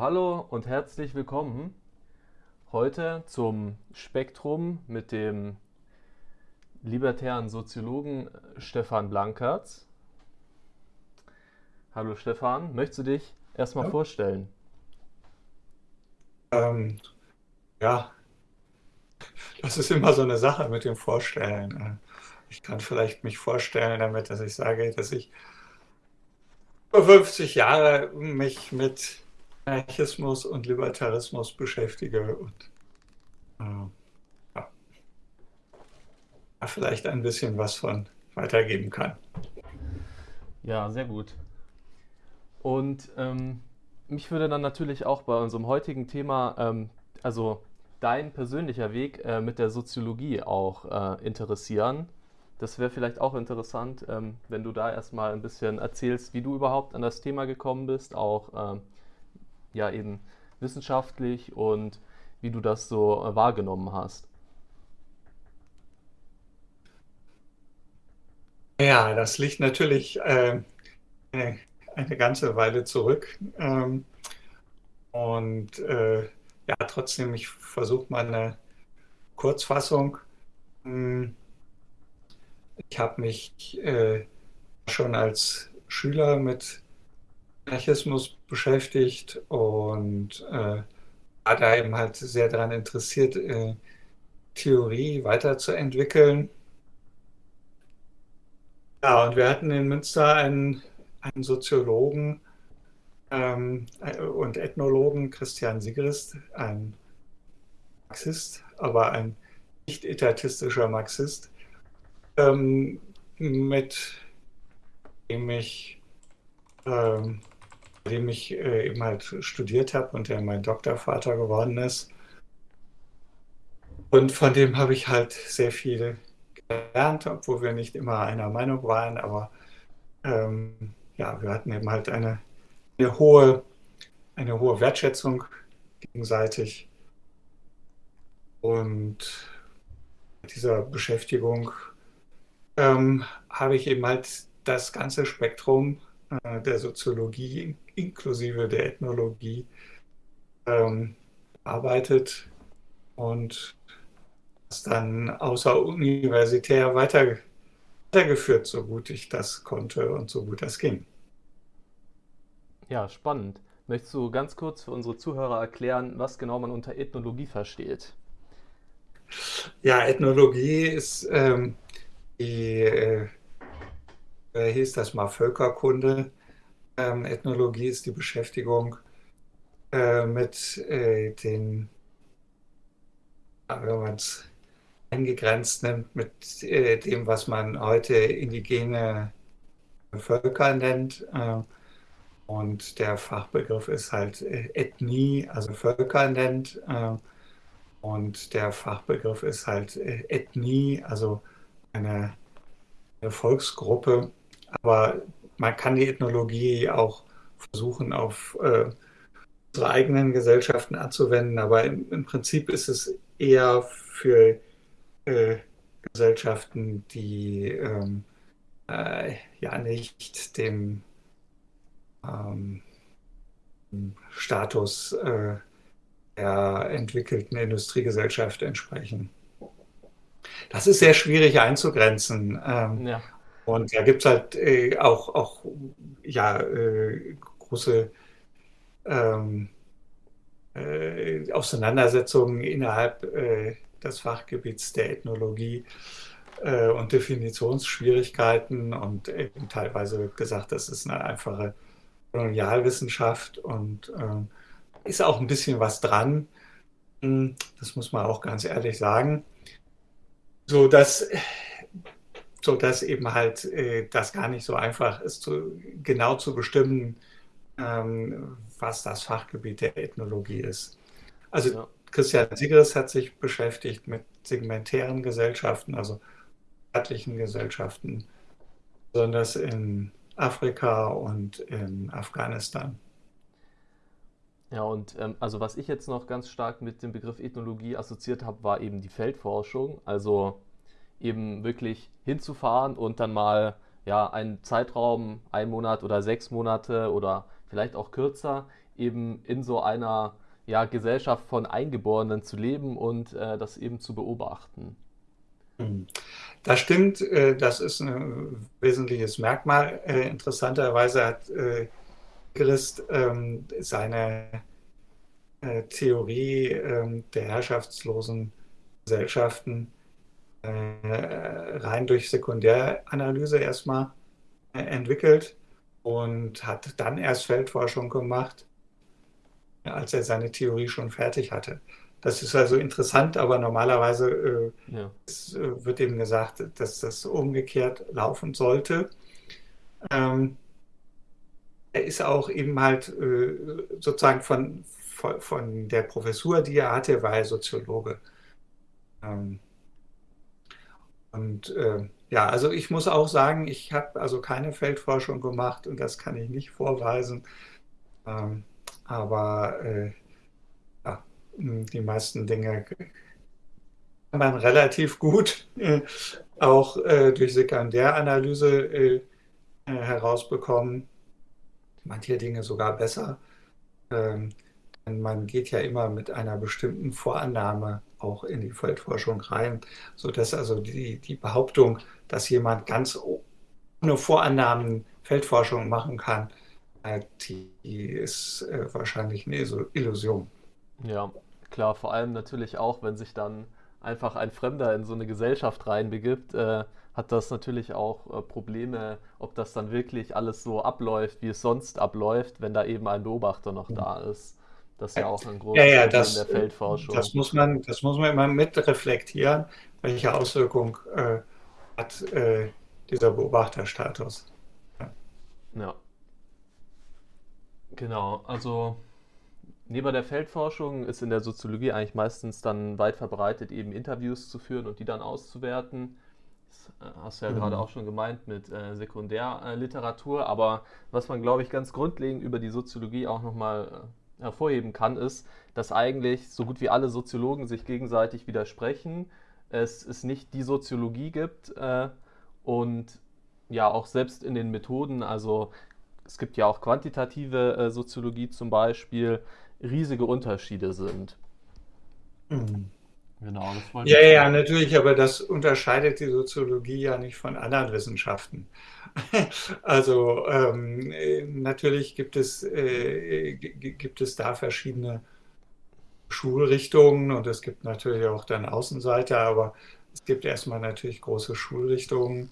hallo und herzlich willkommen heute zum Spektrum mit dem libertären Soziologen Stefan Blankertz. Hallo Stefan, möchtest du dich erstmal Ja. vorstellen? Ähm, ja, das ist immer so eine Sache mit dem Vorstellen. Ich kann vielleicht mich vorstellen damit, dass ich sage, dass ich über 50 Jahre mich mit Anarchismus und Libertarismus beschäftige und äh, ja, vielleicht ein bisschen was von weitergeben kann. Ja, sehr gut. Und ähm, mich würde dann natürlich auch bei unserem heutigen Thema, ähm, also dein persönlicher Weg äh, mit der Soziologie auch äh, interessieren. Das wäre vielleicht auch interessant, ähm, wenn du da erstmal ein bisschen erzählst, wie du überhaupt an das Thema gekommen bist, auch ähm, ja eben wissenschaftlich und wie du das so äh, wahrgenommen hast. Ja, das liegt natürlich äh, eine, ganze Weile zurück. Ähm, und äh, ja, trotzdem, ich versuche mal eine Kurzfassung. Hm, Ich habe mich äh, schon als Schüler mit Anarchismus beschäftigt und äh, war da eben halt sehr daran interessiert, äh, Theorie weiterzuentwickeln. Ja, und wir hatten in Münster einen, einen Soziologen ähm, äh, und Ethnologen, Christian Sigrist, ein Marxist, aber ein nicht etatistischer Marxist, ähm, mit dem ich, ähm, dem ich äh, eben halt studiert habe und der mein Doktorvater geworden ist. Und von dem habe ich halt sehr viel gelernt, obwohl wir nicht immer einer Meinung waren, aber ähm, ja, wir hatten eben halt eine, eine hohe, eine hohe Wertschätzung gegenseitig. Und dieser Beschäftigung ähm, habe ich eben halt das ganze Spektrum der Soziologie inklusive der Ethnologie ähm, bearbeitet und das dann außeruniversitär weiter, weitergeführt, so gut ich das konnte und so gut das ging. Ja, spannend. Möchtest du ganz kurz für unsere Zuhörer erklären, was genau man unter Ethnologie versteht? Ja, Ethnologie ist ähm, die, äh, äh, hieß das mal Völkerkunde. Ähm, Ethnologie ist die Beschäftigung äh, mit äh, den, wenn man es eingegrenzt nimmt, mit äh, dem, was man heute indigene Völker nennt. Äh, und der Fachbegriff ist halt äh, Ethnie, also Völker nennt. Äh, und der Fachbegriff ist halt Ethnie, also eine, eine Volksgruppe. Aber man kann die Ethnologie auch versuchen, auf äh, unsere eigenen Gesellschaften anzuwenden. Aber im, im Prinzip ist es eher für äh, Gesellschaften, die ähm, äh, ja nicht dem ähm, Status äh, der entwickelten Industriegesellschaft entsprechen. Das ist sehr schwierig einzugrenzen. Ähm, Ja, und da gibt es halt äh, auch, auch ja, äh, große ähm, äh, Auseinandersetzungen innerhalb äh, des Fachgebiets der Ethnologie äh, und Definitionsschwierigkeiten und eben teilweise wird gesagt, das ist eine einfache Kolonialwissenschaft und ähm, ist auch ein bisschen was dran. Hm, Das muss man auch ganz ehrlich sagen. So dass, so dass eben halt äh, das gar nicht so einfach ist, zu, genau zu bestimmen, ähm, was das Fachgebiet der Ethnologie ist. Also ja. Christian Sigris hat sich beschäftigt mit segmentären Gesellschaften, also staatlichen Gesellschaften, besonders in Afrika und in Afghanistan. Ja, und ähm, also was ich jetzt noch ganz stark mit dem Begriff Ethnologie assoziiert habe, war eben die Feldforschung. Also eben wirklich hinzufahren und dann mal ja einen Zeitraum, ein Monat oder sechs Monate oder vielleicht auch kürzer, eben in so einer ja, Gesellschaft von Eingeborenen zu leben und äh, das eben zu beobachten. Hm. Das stimmt, äh, das ist ein wesentliches Merkmal. Äh, interessanterweise hat äh, Christ ähm, seine Theorie ähm, der herrschaftslosen Gesellschaften rein durch Sekundäranalyse erstmal entwickelt und hat dann erst Feldforschung gemacht, als er seine Theorie schon fertig hatte. Das ist also interessant, aber normalerweise äh, ja. es, äh, wird eben gesagt, dass das umgekehrt laufen sollte. Ähm, er ist auch eben halt äh, sozusagen von, von, von, der Professur, die er hatte, war er Soziologe. Ähm, und äh, ja, also ich muss auch sagen, ich habe also keine Feldforschung gemacht und das kann ich nicht vorweisen. Ähm, aber äh, ja, die meisten Dinge kann man relativ gut äh, auch äh, durch Sekundäranalyse äh, herausbekommen. Manche Dinge sogar besser. Ähm, man geht ja immer mit einer bestimmten Vorannahme auch in die Feldforschung rein, sodass also die, die Behauptung, dass jemand ganz ohne Vorannahmen Feldforschung machen kann, die ist äh, wahrscheinlich eine Illusion. Ja, klar, vor allem natürlich auch, wenn sich dann einfach ein Fremder in so eine Gesellschaft reinbegibt, äh, hat das natürlich auch äh, Probleme, ob das dann wirklich alles so abläuft, wie es sonst abläuft, wenn da eben ein Beobachter noch da ist. Das ist ja auch ein großes ja, ja, das, der Feldforschung. Das muss, man, das muss man immer mitreflektieren, welche Auswirkung äh, hat äh, dieser Beobachterstatus. Ja. ja. Genau, also neben der Feldforschung ist in der Soziologie eigentlich meistens dann weit verbreitet, eben Interviews zu führen und die dann auszuwerten. Das äh, hast du ja mhm. gerade auch schon gemeint mit äh, Sekundärliteratur, aber was man, glaube ich, ganz grundlegend über die Soziologie auch nochmal äh, hervorheben kann, ist, dass eigentlich so gut wie alle Soziologen sich gegenseitig widersprechen, es, es nicht die Soziologie gibt äh, und ja auch selbst in den Methoden, also es gibt ja auch quantitative äh, Soziologie zum Beispiel, riesige Unterschiede sind. Mhm. Genau, das wollte ja, ja, natürlich, aber das unterscheidet die Soziologie ja nicht von anderen Wissenschaften. also ähm, natürlich gibt es, äh, gibt es da verschiedene Schulrichtungen und es gibt natürlich auch dann Außenseiter, aber es gibt erstmal natürlich große Schulrichtungen,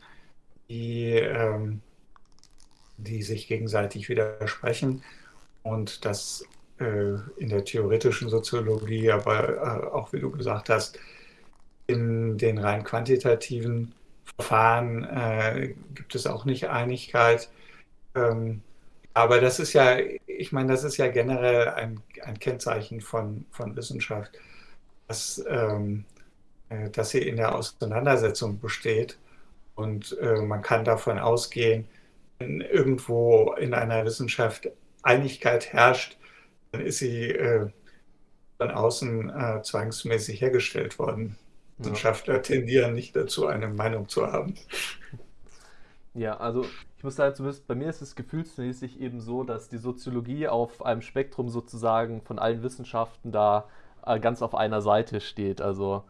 die ähm, die sich gegenseitig widersprechen und das äh, in der theoretischen Soziologie, aber äh, auch wie du gesagt hast, in den rein quantitativen Verfahren äh, gibt es auch nicht Einigkeit. Ähm, aber das ist ja, ich meine, das ist ja generell ein, ein Kennzeichen von, von Wissenschaft, dass, ähm, äh, dass sie in der Auseinandersetzung besteht. Und äh, man kann davon ausgehen, wenn irgendwo in einer Wissenschaft Einigkeit herrscht, dann ist sie äh, von außen äh, zwangsmäßig hergestellt worden. Ja. Wissenschaftler tendieren nicht dazu, eine Meinung zu haben. Ja, also ich muss sagen, zumindest bei mir ist es gefühlsmäßig eben so, dass die Soziologie auf einem Spektrum sozusagen von allen Wissenschaften da äh, ganz auf einer Seite steht. Also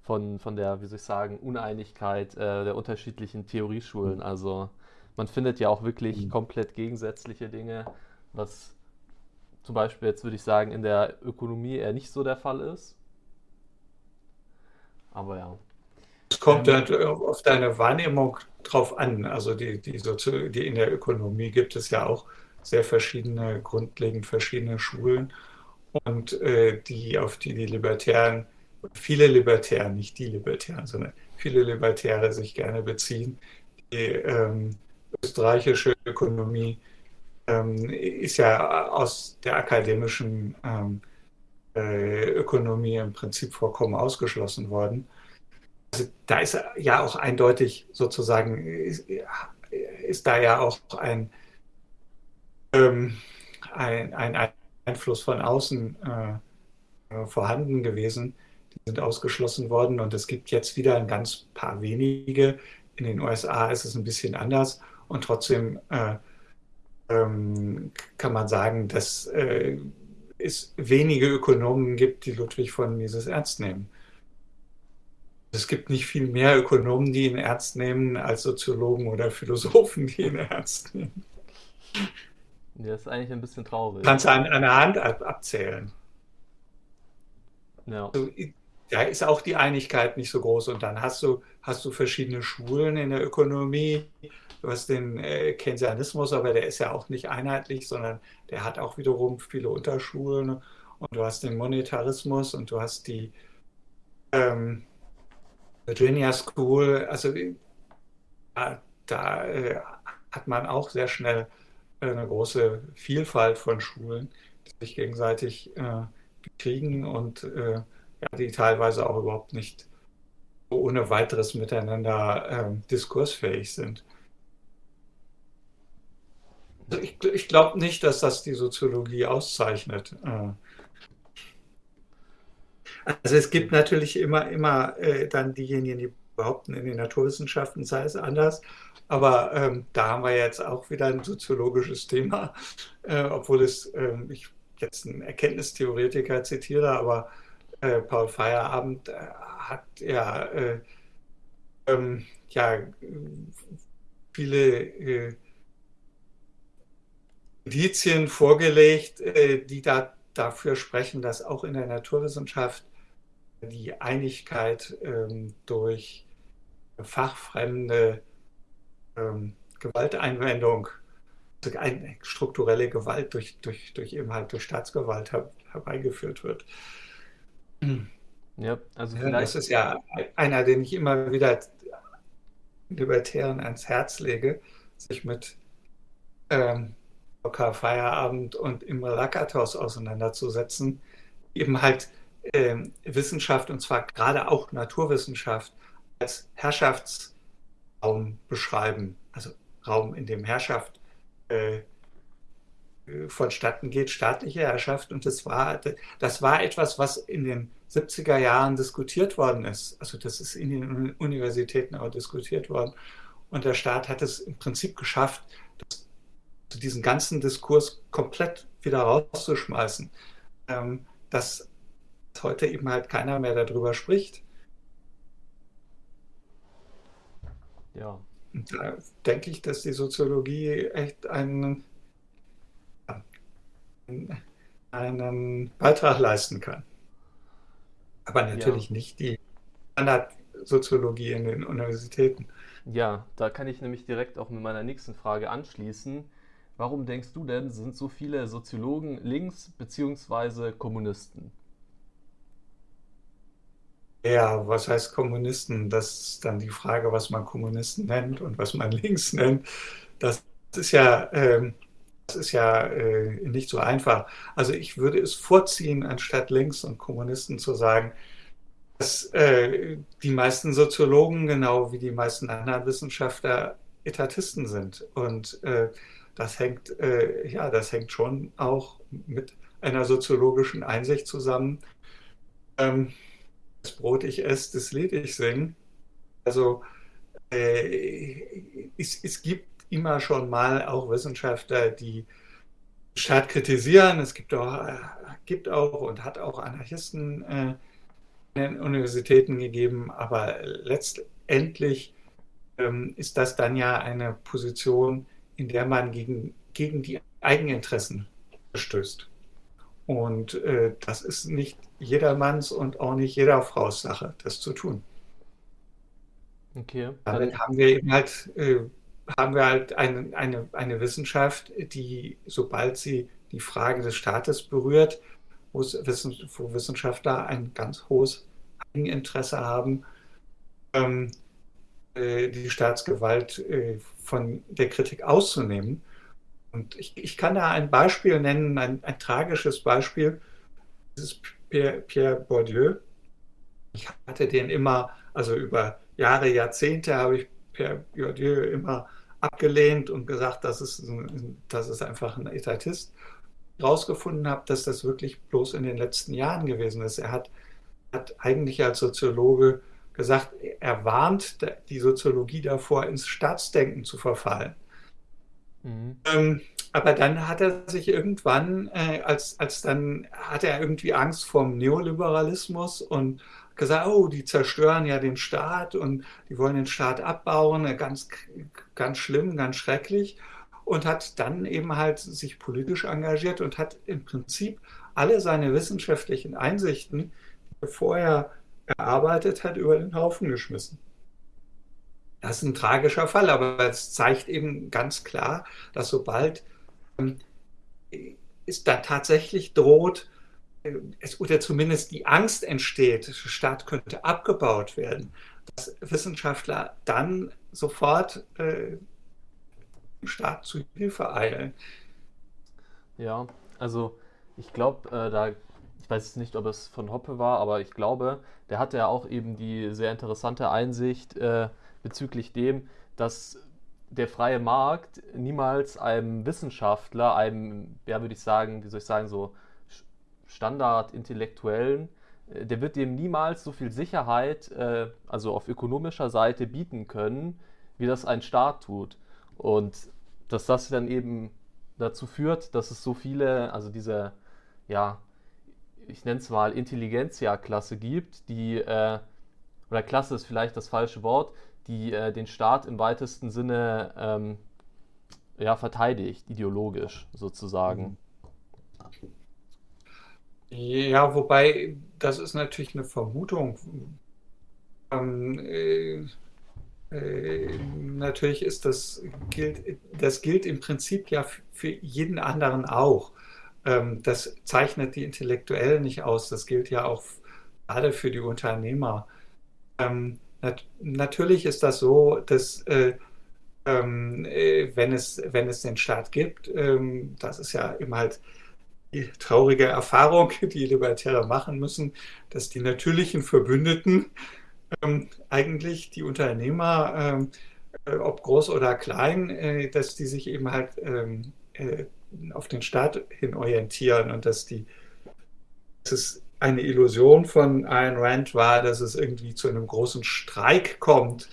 von, von der, wie soll ich sagen, Uneinigkeit äh, der unterschiedlichen Theorieschulen. Also man findet ja auch wirklich mhm. komplett gegensätzliche Dinge, was zum Beispiel jetzt würde ich sagen in der Ökonomie eher nicht so der Fall ist. Aber ja. Es kommt ähm, halt auf deine Wahrnehmung drauf an. Also die, die, Sozi die in der Ökonomie gibt es ja auch sehr verschiedene, grundlegend verschiedene Schulen und äh, die, auf die die Libertären, viele Libertären, nicht die Libertären, sondern viele Libertäre sich gerne beziehen, die ähm, österreichische Ökonomie ähm, ist ja aus der akademischen ähm, äh, Ökonomie im Prinzip vollkommen ausgeschlossen worden. Also da ist ja auch eindeutig sozusagen, ist, ist da ja auch ein, ähm, ein, ein, Einfluss von außen äh, vorhanden gewesen. Die sind ausgeschlossen worden und es gibt jetzt wieder ein ganz paar wenige. In den USA ist es ein bisschen anders und trotzdem äh, ähm, kann man sagen, dass äh, es wenige Ökonomen gibt, die Ludwig von Mises ernst nehmen. Es gibt nicht viel mehr Ökonomen, die ihn ernst nehmen, als Soziologen oder Philosophen, die ihn ernst nehmen. Ja, ist eigentlich ein bisschen traurig. Kannst du an einer Hand abzählen. Ja. Also, da ist auch die Einigkeit nicht so groß. Und dann hast du, hast du verschiedene Schulen in der Ökonomie. Du hast den äh, Keynesianismus, aber der ist ja auch nicht einheitlich, sondern der hat auch wiederum viele Unterschulen. Und du hast den Monetarismus und du hast die ähm, Virginia School. Also da, da äh, hat man auch sehr schnell eine große Vielfalt von Schulen, die sich gegenseitig äh, bekriegen und äh, ja, die teilweise auch überhaupt nicht ohne weiteres miteinander äh, diskursfähig sind. Also ich, ich glaube nicht, dass das die Soziologie auszeichnet. Äh. Also es gibt natürlich immer, immer äh, dann diejenigen, die behaupten, in den Naturwissenschaften sei es anders. Aber ähm, da haben wir jetzt auch wieder ein soziologisches Thema, äh, obwohl es, äh, ich jetzt einen Erkenntnistheoretiker zitiere, aber äh, Paul Feierabend äh, hat ja, äh, ähm, ja viele äh, Indizien vorgelegt, die da dafür sprechen, dass auch in der Naturwissenschaft die Einigkeit ähm, durch fachfremde ähm, Gewalteinwendung, also strukturelle Gewalt durch, durch, durch eben halt durch Staatsgewalt her, herbeigeführt wird. Ja, also ja, das ist ja einer, den ich immer wieder Libertären ans Herz lege, sich mit ähm, Feierabend und Imre Lakatos auseinanderzusetzen, eben halt ähm, Wissenschaft und zwar gerade auch Naturwissenschaft als Herrschaftsraum beschreiben, also Raum, in dem Herrschaft äh, vonstatten geht, staatliche Herrschaft. Und das war, das war etwas, was in den 70er Jahren diskutiert worden ist. Also das ist in den Universitäten auch diskutiert worden. Und der Staat hat es im Prinzip geschafft, das, diesen ganzen Diskurs komplett wieder rauszuschmeißen. Ähm, dass heute eben halt keiner mehr darüber spricht. Ja. Und da denke ich, dass die Soziologie echt einen, einen Beitrag leisten kann. Aber natürlich ja. nicht die Standardsoziologie in den Universitäten. Ja, da kann ich nämlich direkt auch mit meiner nächsten Frage anschließen. Warum denkst du denn, sind so viele Soziologen links bzw. Kommunisten? Ja, was heißt Kommunisten? Das ist dann die Frage, was man Kommunisten nennt und was man links nennt. Das ist ja, äh, das ist ja äh, nicht so einfach. Also ich würde es vorziehen, anstatt links und Kommunisten zu sagen, dass äh, die meisten Soziologen, genau wie die meisten anderen Wissenschaftler, Etatisten sind. Und äh, das hängt, äh, ja, das hängt schon auch mit einer soziologischen Einsicht zusammen. Ähm, das Brot ich esse, das Lied ich singe. Also äh, es, es, gibt immer schon mal auch Wissenschaftler, die Staat kritisieren. Es gibt auch, äh, gibt auch und hat auch Anarchisten äh, in den Universitäten gegeben, aber letztendlich ähm, ist das dann ja eine Position, in der man gegen, gegen die Eigeninteressen verstößt. Und äh, das ist nicht jedermanns und auch nicht jeder Fraus Sache, das zu tun. Okay. Damit haben wir eben halt, äh, haben wir halt eine, eine, eine Wissenschaft, die, sobald sie die Frage des Staates berührt, wo Wissenschaftler ein ganz hohes Eigeninteresse haben, ähm, äh, die Staatsgewalt äh, von der Kritik auszunehmen und ich, ich kann da ein Beispiel nennen, ein, ein tragisches Beispiel. Das ist Pierre, Pierre Bourdieu. Ich hatte den immer, also über Jahre, Jahrzehnte habe ich Pierre Bourdieu immer abgelehnt und gesagt, das ist, das ist einfach ein Etatist. Herausgefunden habe, dass das wirklich bloß in den letzten Jahren gewesen ist. Er hat, hat eigentlich als Soziologe gesagt, er warnt die Soziologie davor, ins Staatsdenken zu verfallen. Mhm. Ähm, aber dann hat er sich irgendwann, äh, als, als dann hat er irgendwie Angst vom Neoliberalismus und gesagt, oh, die zerstören ja den Staat und die wollen den Staat abbauen, ganz, ganz schlimm, ganz schrecklich. Und hat dann eben halt sich politisch engagiert und hat im Prinzip alle seine wissenschaftlichen Einsichten, die er vorher erarbeitet hat, über den Haufen geschmissen. Das ist ein tragischer Fall, aber es zeigt eben ganz klar, dass sobald ähm, es da tatsächlich droht, es, oder zumindest die Angst entsteht, der Staat könnte abgebaut werden, dass Wissenschaftler dann sofort äh, dem Staat zu Hilfe eilen. Ja, also ich glaube, äh, da, ich weiß nicht, ob es von Hoppe war, aber ich glaube, der hatte ja auch eben die sehr interessante Einsicht äh, bezüglich dem, dass der freie Markt niemals einem Wissenschaftler, einem, ja, würde ich sagen, wie soll ich sagen, so Standard-Intellektuellen, äh, der wird dem niemals so viel Sicherheit, äh, also auf ökonomischer Seite, bieten können, wie das ein Staat tut. Und dass das dann eben dazu führt, dass es so viele, also diese, ja, ich nenne es mal Intelligenzia-Klasse gibt, die, äh, oder Klasse ist vielleicht das falsche Wort, die äh, den Staat im weitesten Sinne ähm, ja, verteidigt, ideologisch sozusagen. Ja, wobei das ist natürlich eine Vermutung. Ähm, äh, äh, natürlich ist das gilt, das gilt im Prinzip ja für jeden anderen auch. Ähm, das zeichnet die Intellektuellen nicht aus. Das gilt ja auch gerade für die Unternehmer. Ähm, nat natürlich ist das so, dass äh, ähm, äh, wenn, es, wenn es den Staat gibt, ähm, das ist ja immer halt traurige Erfahrung, die Libertäre machen müssen, dass die natürlichen Verbündeten ähm, eigentlich die Unternehmer, ähm, äh, ob groß oder klein, äh, dass die sich eben halt ähm, äh, auf den Staat hin orientieren und dass die dass es eine Illusion von Ayn Rand war, dass es irgendwie zu einem großen Streik kommt.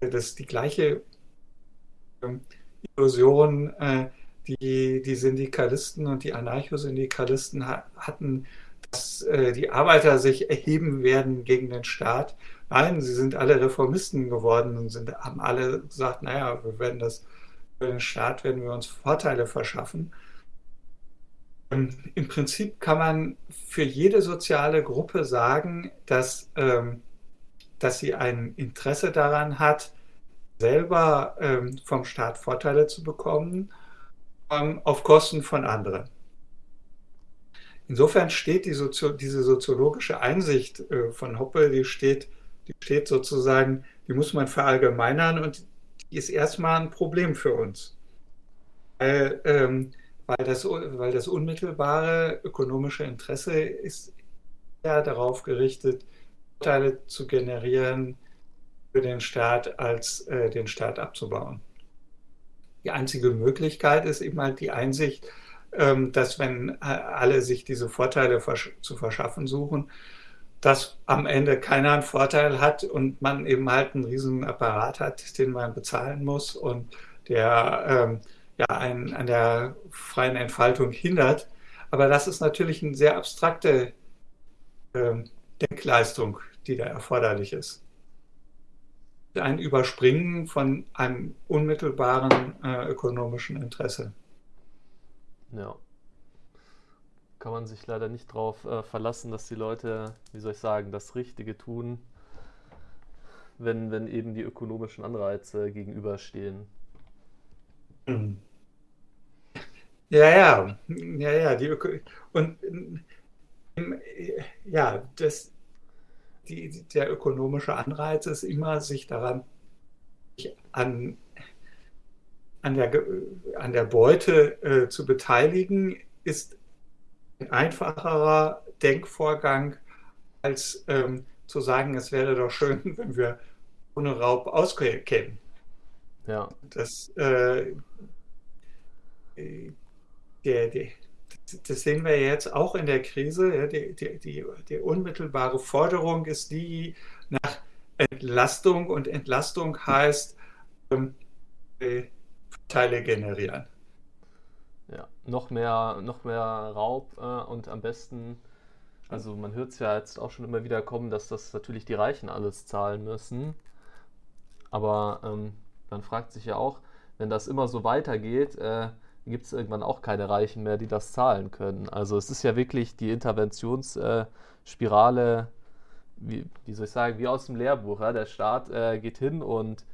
Das ist die gleiche ähm, Illusion, äh, die die Syndikalisten und die Anarchosyndikalisten hatten, dass äh, die Arbeiter sich erheben werden gegen den Staat. Nein, sie sind alle Reformisten geworden und sind, haben alle gesagt, naja, wir werden das für den Staat werden wir uns Vorteile verschaffen. Und Im Prinzip kann man für jede soziale Gruppe sagen, dass, ähm, dass sie ein Interesse daran hat, selber ähm, vom Staat Vorteile zu bekommen ähm, auf Kosten von anderen. Insofern steht die Sozio diese soziologische Einsicht äh, von Hoppe, die steht, die steht sozusagen, die muss man verallgemeinern und die ist erstmal ein Problem für uns. Weil, ähm, weil, das, weil das unmittelbare ökonomische Interesse ist ja darauf gerichtet, Vorteile zu generieren für den Staat, als äh, den Staat abzubauen die einzige Möglichkeit ist eben halt die Einsicht, ähm, dass wenn äh, alle sich diese Vorteile zu verschaffen suchen, dass am Ende keiner einen Vorteil hat und man eben halt einen riesen Apparat hat, den man bezahlen muss und der ähm, ja einen an der freien Entfaltung hindert. Aber das ist natürlich eine sehr abstrakte ähm, Denkleistung, die da erforderlich ist ein Überspringen von einem unmittelbaren äh, ökonomischen Interesse. Ja. Kann man sich leider nicht darauf äh, verlassen, dass die Leute, wie soll ich sagen, das Richtige tun, wenn, wenn eben die ökonomischen Anreize gegenüberstehen. Hm. Ja, ja, ja, ja, die Öko und ja, das, die, der ökonomische Anreiz ist immer, sich daran an, an, der, an der Beute äh, zu beteiligen, ist ein einfacherer Denkvorgang, als ähm, zu sagen, es wäre doch schön, wenn wir ohne Raub auskämen. Ja. Das, äh, der, der, das sehen wir jetzt auch in der Krise. Die, die, die, die, unmittelbare Forderung ist die nach Entlastung und Entlastung heißt, ähm, äh, Teile generieren. Ja, noch mehr, noch mehr Raub äh, und am besten, also man hört es ja jetzt auch schon immer wieder kommen, dass das natürlich die Reichen alles zahlen müssen. Aber ähm, man fragt sich ja auch, wenn das immer so weitergeht, äh, gibt es irgendwann auch keine Reichen mehr, die das zahlen können. Also es ist ja wirklich die Interventionsspirale, wie, wie soll ich sagen, wie aus dem Lehrbuch. Ja? Der Staat äh, geht hin und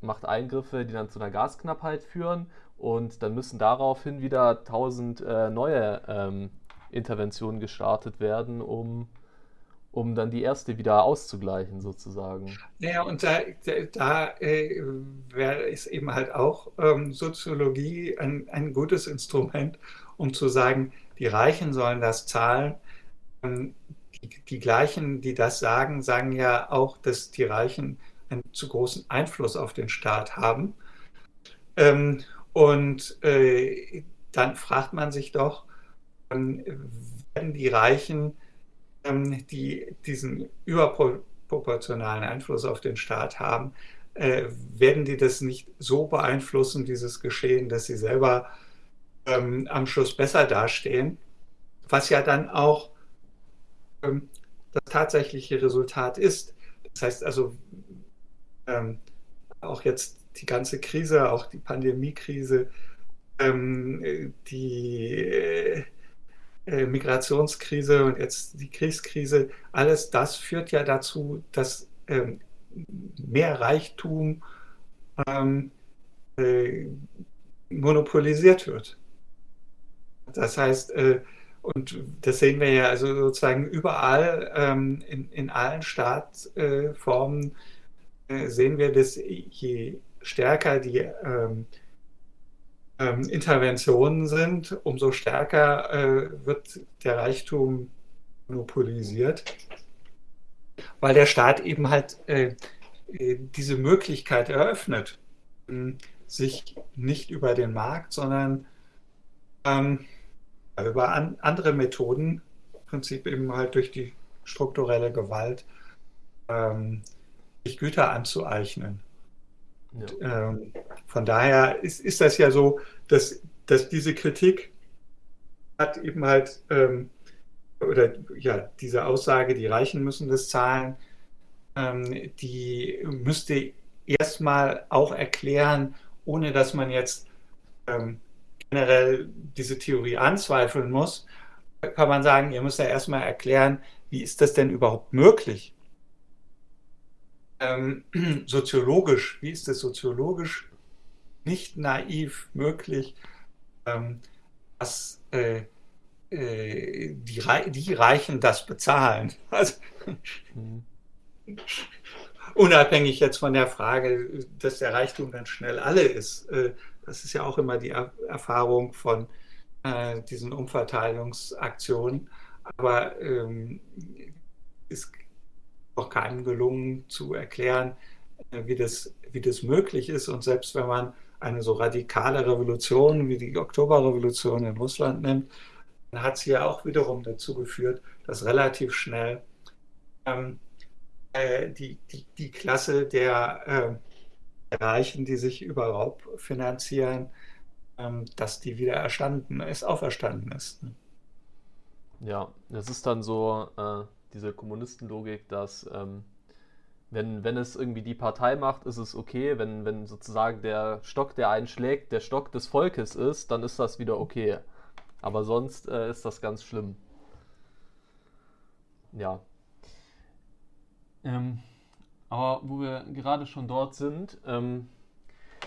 macht Eingriffe, die dann zu einer Gasknappheit führen und dann müssen daraufhin wieder tausend äh, neue ähm, Interventionen gestartet werden, um, um dann die erste wieder auszugleichen, sozusagen. Ja, und da, da äh, ist eben halt auch ähm, Soziologie ein, ein gutes Instrument, um zu sagen, die Reichen sollen das zahlen. Ähm, die, die gleichen, die das sagen, sagen ja auch, dass die Reichen einen zu großen Einfluss auf den Staat haben. Ähm, und äh, dann fragt man sich doch, ähm, werden die Reichen, die diesen überproportionalen Einfluss auf den Staat haben, äh, werden die das nicht so beeinflussen, dieses Geschehen, dass sie selber ähm, am Schluss besser dastehen, was ja dann auch ähm, das tatsächliche Resultat ist. Das heißt also, ähm, auch jetzt die ganze Krise, auch die Pandemiekrise, ähm, die äh, Migrationskrise und jetzt die Kriegskrise, alles das führt ja dazu, dass ähm, mehr Reichtum ähm, äh, monopolisiert wird. Das heißt, äh, und das sehen wir ja also sozusagen überall ähm, in, in allen Staatsformen äh, sehen wir, dass je stärker die ähm, ähm, Interventionen sind, umso stärker äh, wird der Reichtum monopolisiert, weil der Staat eben halt äh, äh diese Möglichkeit eröffnet, sich nicht über den Markt, sondern ähm, über an, andere Methoden, im Prinzip eben halt durch die strukturelle Gewalt, ähm, sich Güter anzueignen. Ja. Ähm, von daher ist, ist das ja so, dass, dass diese Kritik hat eben halt, ähm, oder ja, diese Aussage, die Reichen müssen das zahlen, ähm, die müsste erstmal auch erklären, ohne dass man jetzt ähm, generell diese Theorie anzweifeln muss, kann man sagen, ihr müsst ja erstmal erklären, wie ist das denn überhaupt möglich? Ähm, soziologisch, wie ist es soziologisch nicht naiv möglich, ähm, dass äh, äh, die, die, Reichen das bezahlen. Also, mhm. Unabhängig jetzt von der Frage, dass der Reichtum dann schnell alle ist. Äh, das ist ja auch immer die er Erfahrung von äh, diesen Umverteilungsaktionen. Aber ähm, es auch keinem gelungen zu erklären, äh, wie das, wie das möglich ist. Und selbst wenn man eine so radikale Revolution wie die Oktoberrevolution in Russland nimmt, dann hat sie ja auch wiederum dazu geführt, dass relativ schnell ähm, äh, die, die, die Klasse der äh, Reichen, die sich über Raub finanzieren, ähm, dass die wieder erstanden ist, auferstanden ist. Ne? Ja, das ist dann so, äh, diese Kommunistenlogik, dass ähm, wenn, wenn es irgendwie die Partei macht, ist es okay. Wenn, wenn sozusagen der Stock, der einen schlägt, der Stock des Volkes ist, dann ist das wieder okay. Aber sonst äh, ist das ganz schlimm. Ja. Ähm, aber wo wir gerade schon dort sind, ähm,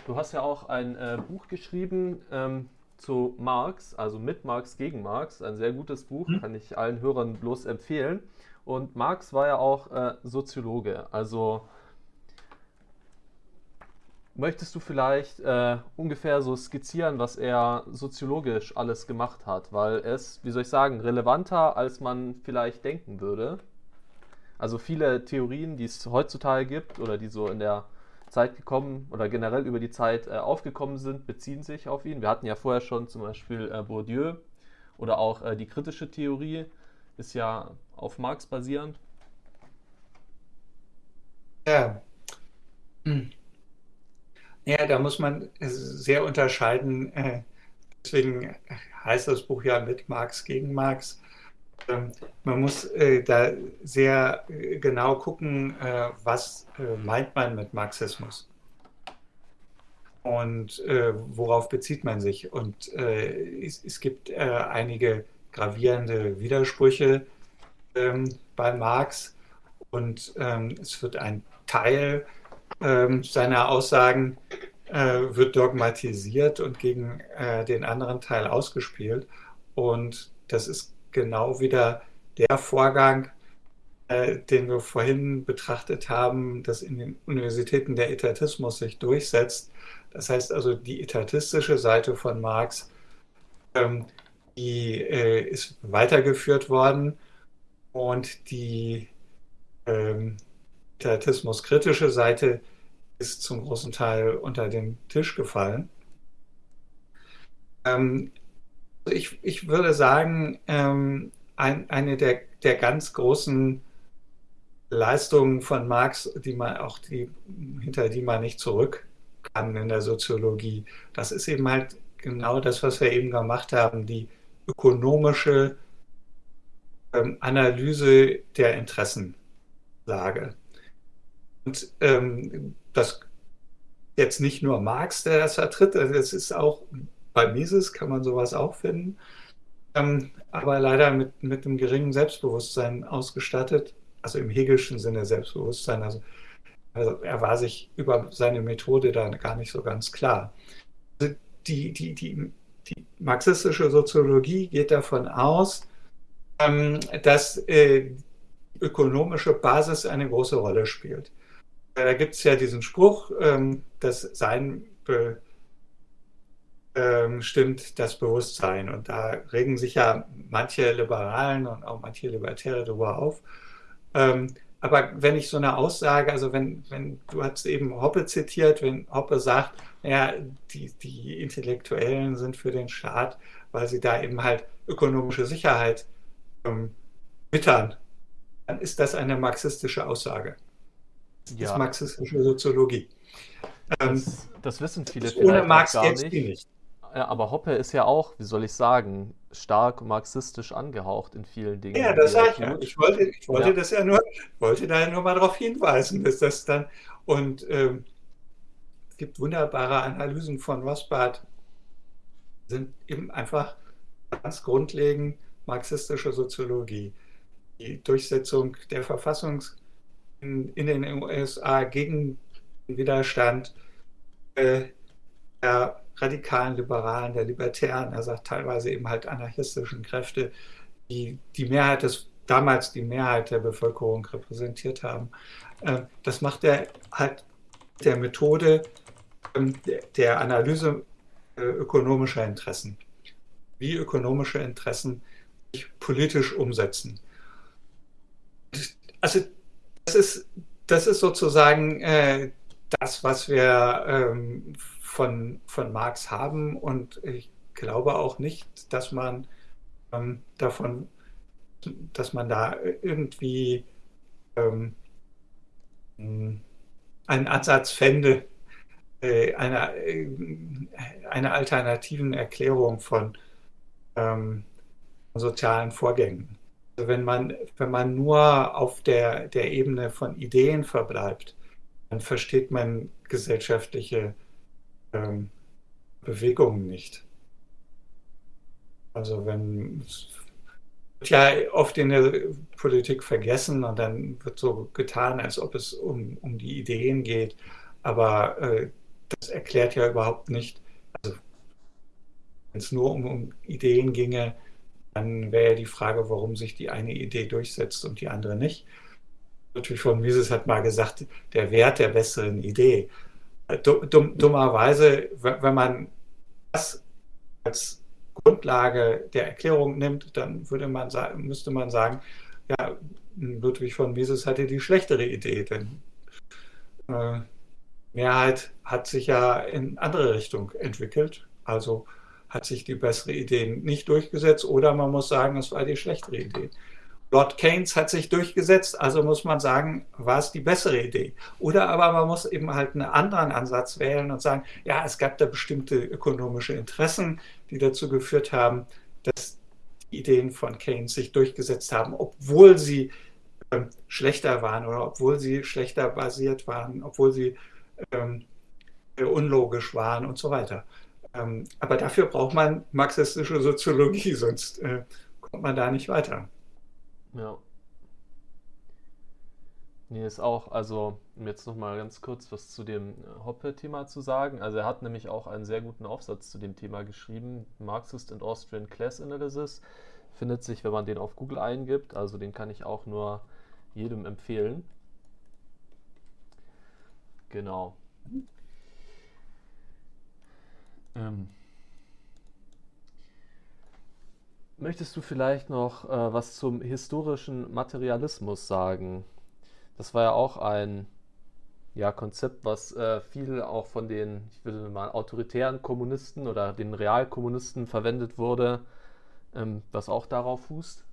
du hast ja auch ein äh, Buch geschrieben, ähm, zu Marx, also mit Marx gegen Marx. Ein sehr gutes Buch, hm. kann ich allen Hörern bloß empfehlen. Und Marx war ja auch äh, Soziologe. Also möchtest du vielleicht äh, ungefähr so skizzieren, was er soziologisch alles gemacht hat? Weil es, wie soll ich sagen, relevanter, als man vielleicht denken würde. Also viele Theorien, die es heutzutage gibt oder die so in der Zeit gekommen oder generell über die Zeit äh, aufgekommen sind, beziehen sich auf ihn. Wir hatten ja vorher schon zum Beispiel äh, Bourdieu oder auch äh, die kritische Theorie ist ja auf Marx basierend. Ja. Hm. Ja, da muss man sehr unterscheiden. Äh, deswegen heißt das Buch ja mit Marx gegen Marx. Ähm, man muss äh, da sehr äh, genau gucken, was meint man mit Marxismus und worauf bezieht man sich. Und es, gibt einige gravierende Widersprüche ähm, bei Marx und ähm, es wird ein Teil ähm, seiner Aussagen äh, wird dogmatisiert und gegen äh, den anderen Teil ausgespielt. Und das ist genau wieder der Vorgang, äh, den wir vorhin betrachtet haben, dass in den Universitäten der Etatismus sich durchsetzt. Das heißt also, die etatistische Seite von Marx, ähm, die äh, ist weitergeführt worden und die ähm, etatismus-kritische Seite ist zum großen Teil unter den Tisch gefallen. Ähm, ich, ich würde sagen, ähm, ein, eine der, der ganz großen Leistungen von Marx, die man auch die, hinter die man nicht zurück kann in der Soziologie, das ist eben halt genau das, was wir eben gemacht haben, die ökonomische ähm, Analyse der Interessenlage. Und ähm, das jetzt nicht nur Marx, der das vertritt, das also ist auch bei Mises kann man sowas auch finden, ähm, aber leider mit, mit einem geringen Selbstbewusstsein ausgestattet, also im hegelischen Sinne Selbstbewusstsein. Also, also er war sich über seine Methode da gar nicht so ganz klar. Also die, die, die, die marxistische Soziologie geht davon aus, ähm, dass äh, ökonomische Basis eine große Rolle spielt. Äh, da gibt es ja diesen Spruch, ähm, dass Sein bestimmt ähm, das Bewusstsein. Und da regen sich ja manche Liberalen und auch manche Libertäre darüber auf. Aber wenn ich so eine Aussage, also wenn, wenn du hast eben Hoppe zitiert, wenn Hoppe sagt, ja, die, die Intellektuellen sind für den Staat, weil sie da eben halt ökonomische Sicherheit ähm, wittern, dann ist das eine marxistische Aussage. Das ja. ist marxistische Soziologie. Ähm, das, das, wissen viele ohne Marx gar nicht. nicht. Ja, aber Hoppe ist ja auch, wie soll ich sagen, stark marxistisch angehaucht in vielen Dingen. Ja, das sage ich ja. Ich wollte, ich wollte ja. das ja nur, wollte da nur mal darauf hinweisen, dass das dann und ähm, es gibt wunderbare Analysen von Rothbard, sind eben einfach ganz grundlegend marxistische Soziologie. Die Durchsetzung der Verfassung in, in den USA gegen den Widerstand äh, der radikalen Liberalen, der Libertären, er sagt teilweise eben halt anarchistischen Kräfte, die die Mehrheit des, damals die Mehrheit der Bevölkerung repräsentiert haben. Äh, das macht er halt der Methode ähm, der Analyse äh, ökonomischer Interessen. Wie ökonomische Interessen politisch umsetzen. Also das ist, das ist sozusagen äh, das, was wir ähm, von, von Marx haben. Und ich glaube auch nicht, dass man ähm, davon, dass man da irgendwie ähm, einen Ansatz fände, äh, einer, äh, einer alternativen Erklärung von ähm, sozialen Vorgängen. Also wenn man, wenn man nur auf der, der Ebene von Ideen verbleibt, dann versteht man gesellschaftliche ähm, Bewegungen nicht. Also wenn wird ja oft in der Politik vergessen und dann wird so getan, als ob es um, um die Ideen geht. Aber äh, das erklärt ja überhaupt nicht, also wenn es nur um, um Ideen ginge, dann wäre die Frage, warum sich die eine Idee durchsetzt und die andere nicht. Natürlich von Mises hat mal gesagt, der Wert der besseren Idee. Dumm, dummerweise, wenn man das als Grundlage der Erklärung nimmt, dann würde man sagen, müsste man sagen, ja, Ludwig von Mises hatte die schlechtere Idee, denn äh, Mehrheit hat sich ja in andere Richtung entwickelt. Also hat sich die bessere Idee nicht durchgesetzt oder man muss sagen, es war die schlechtere Idee. Lord Keynes hat sich durchgesetzt, also muss man sagen, war es die bessere Idee. Oder aber man muss eben halt einen anderen Ansatz wählen und sagen, ja, es gab da bestimmte ökonomische Interessen, die dazu geführt haben, dass die Ideen von Keynes sich durchgesetzt haben, obwohl sie äh, schlechter waren oder obwohl sie schlechter basiert waren, obwohl sie ähm, unlogisch waren und so weiter. Ähm, aber dafür braucht man marxistische Soziologie, sonst äh, kommt man da nicht weiter. Ja. Nee, ist auch, also um jetzt nochmal ganz kurz was zu dem äh, Hoppe-Thema zu sagen. Also er hat nämlich auch einen sehr guten Aufsatz zu dem Thema geschrieben, Marxist and Austrian Class Analysis. Findet sich, wenn man den auf Google eingibt. Also den kann ich auch nur jedem empfehlen. Genau. Ähm, Möchtest du vielleicht noch äh, was zum historischen Materialismus sagen? Das war ja auch ein ja, Konzept, was äh, viel auch von den, ich würde mal, autoritären Kommunisten oder den Realkommunisten verwendet wurde, ähm, was auch darauf fußt.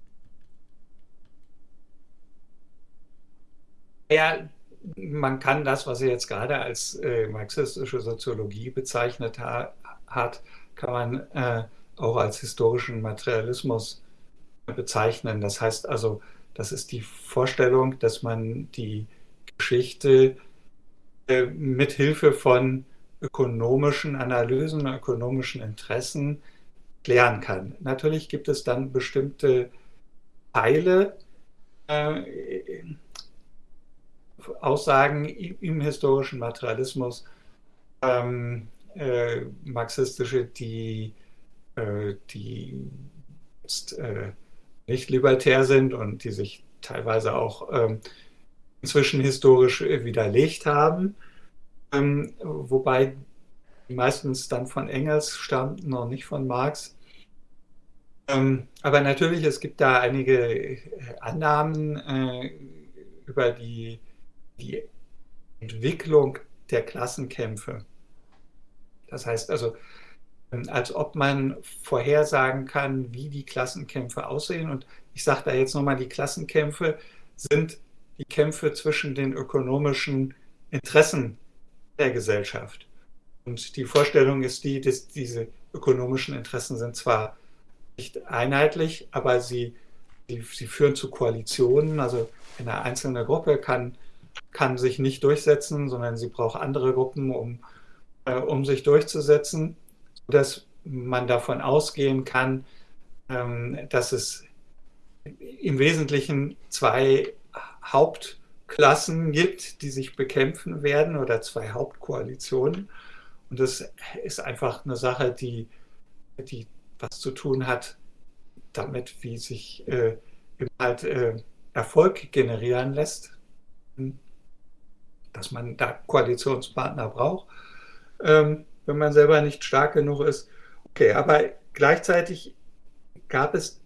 Ja, man kann das, was er jetzt gerade als äh, marxistische Soziologie bezeichnet ha hat, kann man äh, auch als historischen Materialismus bezeichnen. Das heißt also, das ist die Vorstellung, dass man die Geschichte äh, mit Hilfe von ökonomischen Analysen, ökonomischen Interessen klären kann. Natürlich gibt es dann bestimmte Teile, äh, Aussagen im historischen Materialismus, ähm, äh, marxistische, die äh, die jetzt äh, nicht libertär sind und die sich teilweise auch ähm, inzwischen historisch widerlegt haben, ähm, wobei meistens dann von Engels stammten und nicht von Marx. Ähm, aber natürlich, es gibt da einige Annahmen äh, über die, die Entwicklung der Klassenkämpfe. Das heißt also, als ob man vorhersagen kann, wie die Klassenkämpfe aussehen. Und ich sage da jetzt nochmal, die Klassenkämpfe sind die Kämpfe zwischen den ökonomischen Interessen der Gesellschaft. Und die Vorstellung ist die, dass diese ökonomischen Interessen sind zwar nicht einheitlich, aber sie, sie, sie führen zu Koalitionen. Also eine einzelne Gruppe kann, kann sich nicht durchsetzen, sondern sie braucht andere Gruppen, um, äh, um sich durchzusetzen dass man davon ausgehen kann, ähm, dass es im Wesentlichen zwei Hauptklassen gibt, die sich bekämpfen werden oder zwei Hauptkoalitionen. Und das ist einfach eine Sache, die, die was zu tun hat damit, wie sich äh, halt äh, Erfolg generieren lässt, dass man da Koalitionspartner braucht. Ähm, wenn man selber nicht stark genug ist. Okay, aber gleichzeitig gab es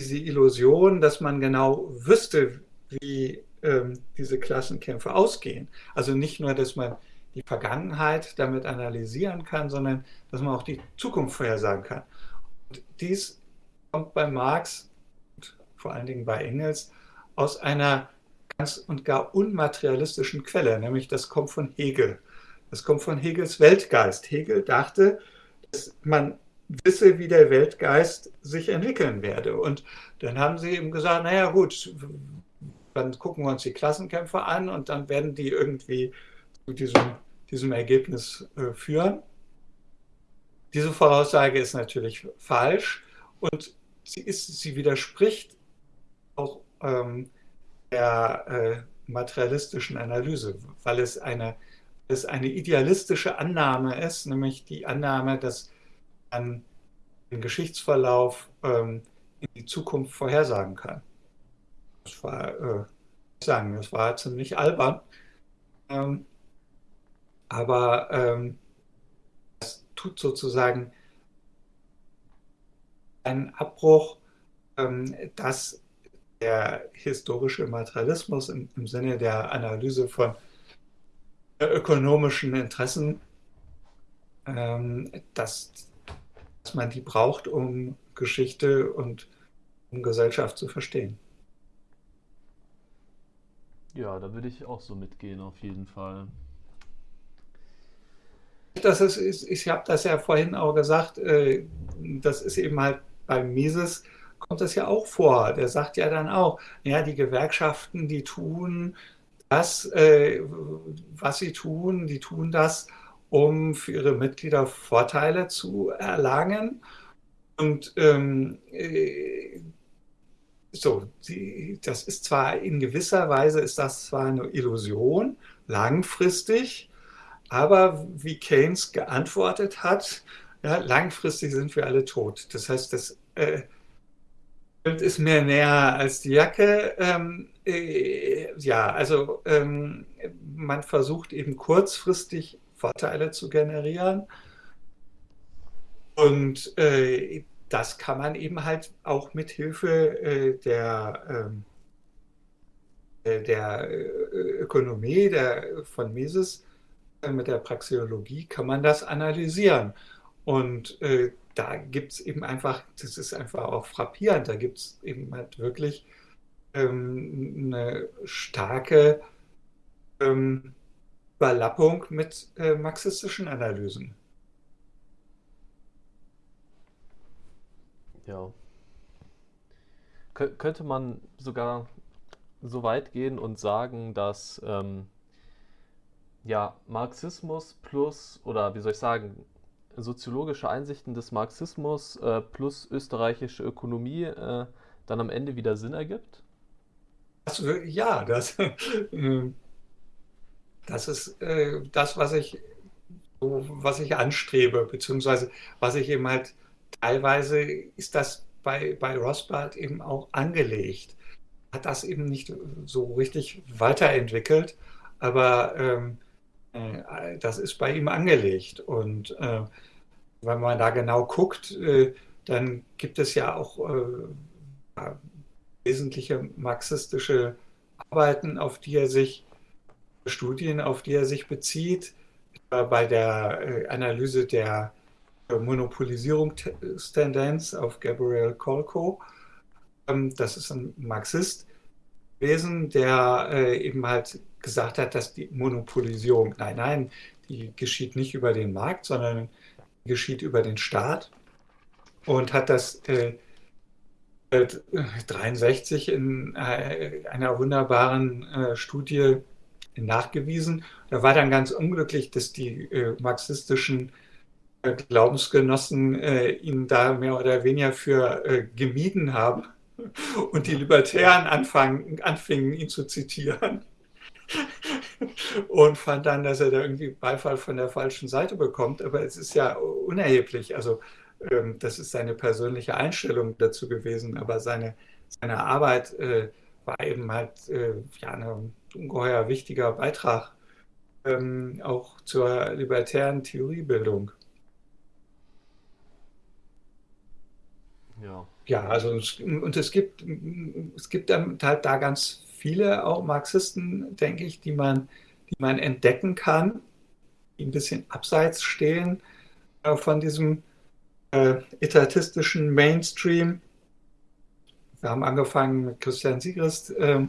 diese Illusion, dass man genau wüsste, wie ähm, diese Klassenkämpfe ausgehen. Also nicht nur, dass man die Vergangenheit damit analysieren kann, sondern dass man auch die Zukunft vorhersagen kann. Und dies kommt bei Marx und vor allen Dingen bei Engels aus einer ganz und gar unmaterialistischen Quelle, nämlich das kommt von Hegel. Das kommt von Hegels Weltgeist. Hegel dachte, dass man wisse, wie der Weltgeist sich entwickeln werde. Und dann haben sie ihm gesagt, naja gut, dann gucken wir uns die Klassenkämpfe an und dann werden die irgendwie zu diesem, diesem Ergebnis äh, führen. Diese Voraussage ist natürlich falsch und sie, ist, sie widerspricht auch ähm, der äh, materialistischen Analyse, weil es eine es eine idealistische Annahme ist, nämlich die Annahme, dass man den Geschichtsverlauf ähm, in die Zukunft vorhersagen kann. Das war, äh, sagen, das war ziemlich albern. Ähm, aber ähm, das tut sozusagen einen Abbruch, ähm, dass der historische Materialismus im, im Sinne der Analyse von ökonomischen Interessen, ähm, dass, dass man die braucht, um Geschichte und um Gesellschaft zu verstehen. Ja, da würde ich auch so mitgehen, auf jeden Fall. Das ist, ich, ich habe das ja vorhin auch gesagt, äh, das ist eben halt beim Mises kommt das ja auch vor. Der sagt ja dann auch, ja, die Gewerkschaften, die tun das, äh, was sie tun, die tun das, um für ihre Mitglieder Vorteile zu erlangen. Und ähm, äh, so, die, das ist zwar in gewisser Weise ist das zwar eine Illusion, langfristig, aber wie Keynes geantwortet hat, ja, langfristig sind wir alle tot. Das heißt, das äh, ist mir näher als die Jacke. Ähm, äh, ja, also ähm, man versucht eben kurzfristig Vorteile zu generieren. Und äh, das kann man eben halt auch mit Hilfe äh, der, ähm, äh, der äh, Ökonomie der, von Mises, äh, mit der Praxeologie, kann man das analysieren. Und da gibt es eben einfach, das ist einfach auch frappierend, da gibt es eben halt wirklich ähm, eine starke ähm, Überlappung mit äh, marxistischen Analysen. Ja. Kö könnte man sogar so weit gehen und sagen, dass ähm, ja, Marxismus plus, oder wie soll ich sagen, soziologische Einsichten des Marxismus äh, plus österreichische Ökonomie äh, dann am Ende wieder Sinn ergibt? Das, ja, das, ähm, das ist äh, das, was ich, was ich anstrebe, beziehungsweise was ich eben halt teilweise ist das bei, bei Rothbard eben auch angelegt. Hat das eben nicht so richtig weiterentwickelt, aber ähm, äh, das ist bei ihm angelegt. Und äh, wenn man da genau guckt, äh, dann gibt es ja auch äh, wesentliche marxistische Arbeiten, auf die er sich, Studien, auf die er sich bezieht, bei der äh, Analyse der Monopolisierungstendenz auf Gabriel Kolko. Ähm, das ist ein Marxist gewesen, der äh, eben halt gesagt hat, dass die Monopolisierung, nein, nein, die geschieht nicht über den Markt, sondern geschieht über den Staat und hat das äh, 63 in äh, einer wunderbaren äh, Studie nachgewiesen. Da war dann ganz unglücklich, dass die äh, marxistischen äh, Glaubensgenossen äh, ihn da mehr oder weniger für äh, gemieden haben und die Libertären anfangen, anfingen, ihn zu zitieren und fand dann, dass er da irgendwie Beifall von der falschen Seite bekommt. Aber es ist ja unerheblich. Also ähm, das ist seine persönliche Einstellung dazu gewesen, aber seine, seine Arbeit äh, war eben halt äh, ja, ein ungeheuer wichtiger Beitrag ähm, auch zur libertären Theoriebildung. Ja. Ja, also und es gibt, es gibt halt da ganz viele auch Marxisten, denke ich, die man, die man entdecken kann, die ein bisschen abseits stehen äh, von diesem äh, etatistischen Mainstream. Wir haben angefangen mit Christian Sigrist, äh,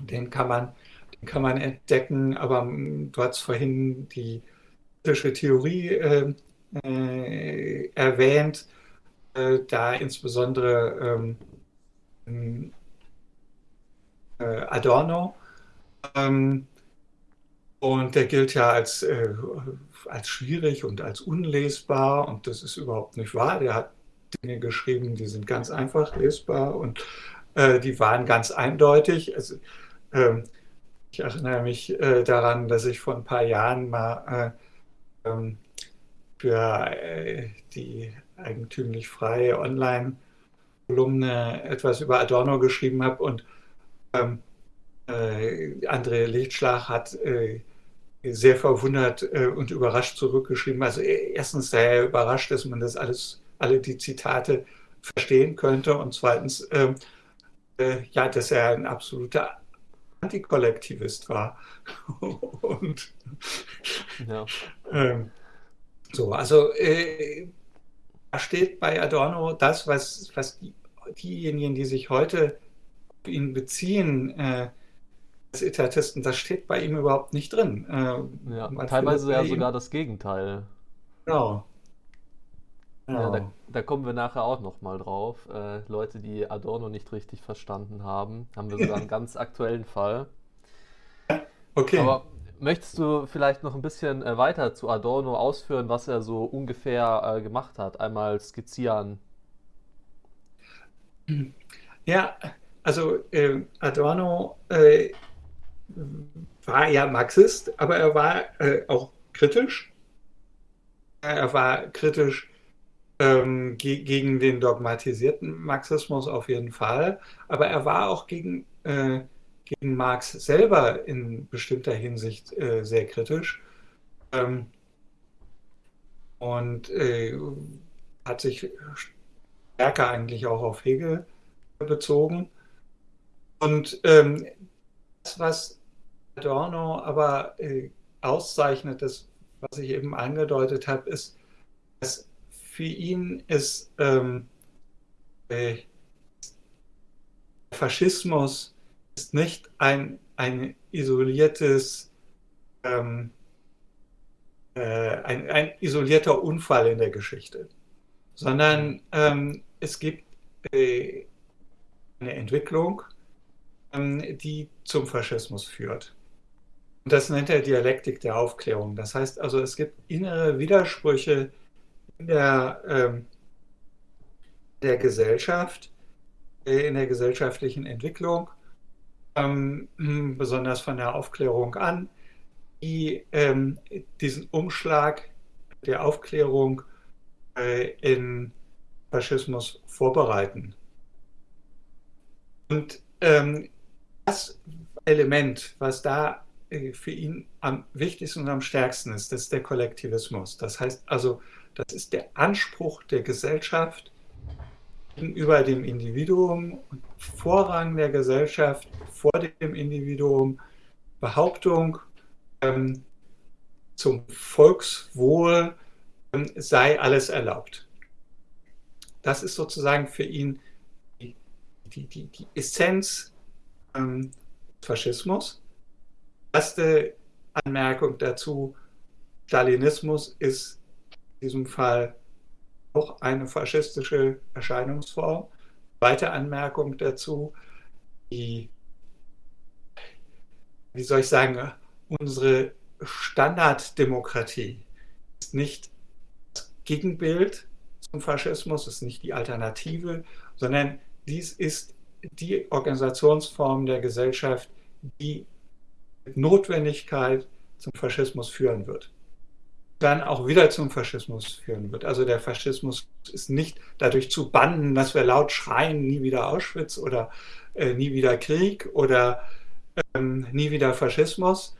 den, kann man, den kann man entdecken, aber hm, du hast vorhin die kritische Theorie äh, äh, erwähnt, äh, da insbesondere ähm, äh, Adorno. Ähm, und der gilt ja als, äh, als schwierig und als unlesbar und das ist überhaupt nicht wahr. Der hat Dinge geschrieben, die sind ganz einfach lesbar und äh, die waren ganz eindeutig. Also, ähm, ich erinnere mich äh, daran, dass ich vor ein paar Jahren mal äh, ähm, für äh, die eigentümlich freie Online-Kolumne etwas über Adorno geschrieben habe und ähm, äh, André Lichtschlag hat äh, sehr verwundert äh, und überrascht zurückgeschrieben. Also äh, erstens sei er überrascht, dass man das alles, alle die Zitate verstehen könnte und zweitens, ähm, äh, ja, dass er ein absoluter Antikollektivist war. und ja. ähm, so, also äh, da steht bei Adorno das, was, was die, diejenigen, die sich heute ihn beziehen, äh, des Etatisten, das steht bei ihm überhaupt nicht drin. Äh, Ja, teilweise ja ihm, sogar das Gegenteil. genau, Ja, da, genau. da kommen wir nachher auch nochmal drauf. Äh, Leute, die Adorno nicht richtig verstanden haben, haben wir sogar einen ganz aktuellen Fall. Okay. Aber möchtest du vielleicht noch ein bisschen äh, weiter zu Adorno ausführen, was er so ungefähr äh, gemacht hat? Einmal skizzieren. Ja, also äh, Adorno äh, war ja Marxist, aber er war äh, auch kritisch. Er war kritisch ähm, ge gegen den dogmatisierten Marxismus auf jeden Fall, aber er war auch gegen, äh, gegen Marx selber in bestimmter Hinsicht äh, sehr kritisch ähm, und äh, hat sich stärker eigentlich auch auf Hegel bezogen. Und ähm, das, was Adorno aber äh, auszeichnet, das, was ich eben angedeutet habe, ist, dass für ihn ist ähm, äh, Faschismus ist nicht ein, ein isoliertes, ähm, äh, ein, ein isolierter Unfall in der Geschichte, sondern ähm, es gibt äh, eine Entwicklung, ähm, die zum Faschismus führt. Und das nennt er Dialektik der Aufklärung. Das heißt also, es gibt innere Widersprüche in der, ähm, der Gesellschaft, äh, in der gesellschaftlichen Entwicklung, ähm, besonders von der Aufklärung an, die ähm, diesen Umschlag der Aufklärung äh, in Faschismus vorbereiten. Und ähm, das Element, was da für ihn am wichtigsten und am stärksten ist, das ist der Kollektivismus. Das heißt also, das ist der Anspruch der Gesellschaft gegenüber dem Individuum und Vorrang der Gesellschaft vor dem Individuum, Behauptung ähm, zum Volkswohl ähm, sei alles erlaubt. Das ist sozusagen für ihn die, die, die, die Essenz ähm, Faschismus. Erste Anmerkung dazu, Stalinismus ist in diesem Fall auch eine faschistische Erscheinungsform. Zweite Anmerkung dazu, die, wie soll ich sagen, unsere Standarddemokratie ist nicht das Gegenbild zum Faschismus, ist nicht die Alternative, sondern dies ist die Organisationsform der Gesellschaft, die Notwendigkeit zum Faschismus führen wird. Dann auch wieder zum Faschismus führen wird. Also der Faschismus ist nicht dadurch zu bannen, dass wir laut schreien, nie wieder Auschwitz oder äh, nie wieder Krieg oder ähm, nie wieder Faschismus.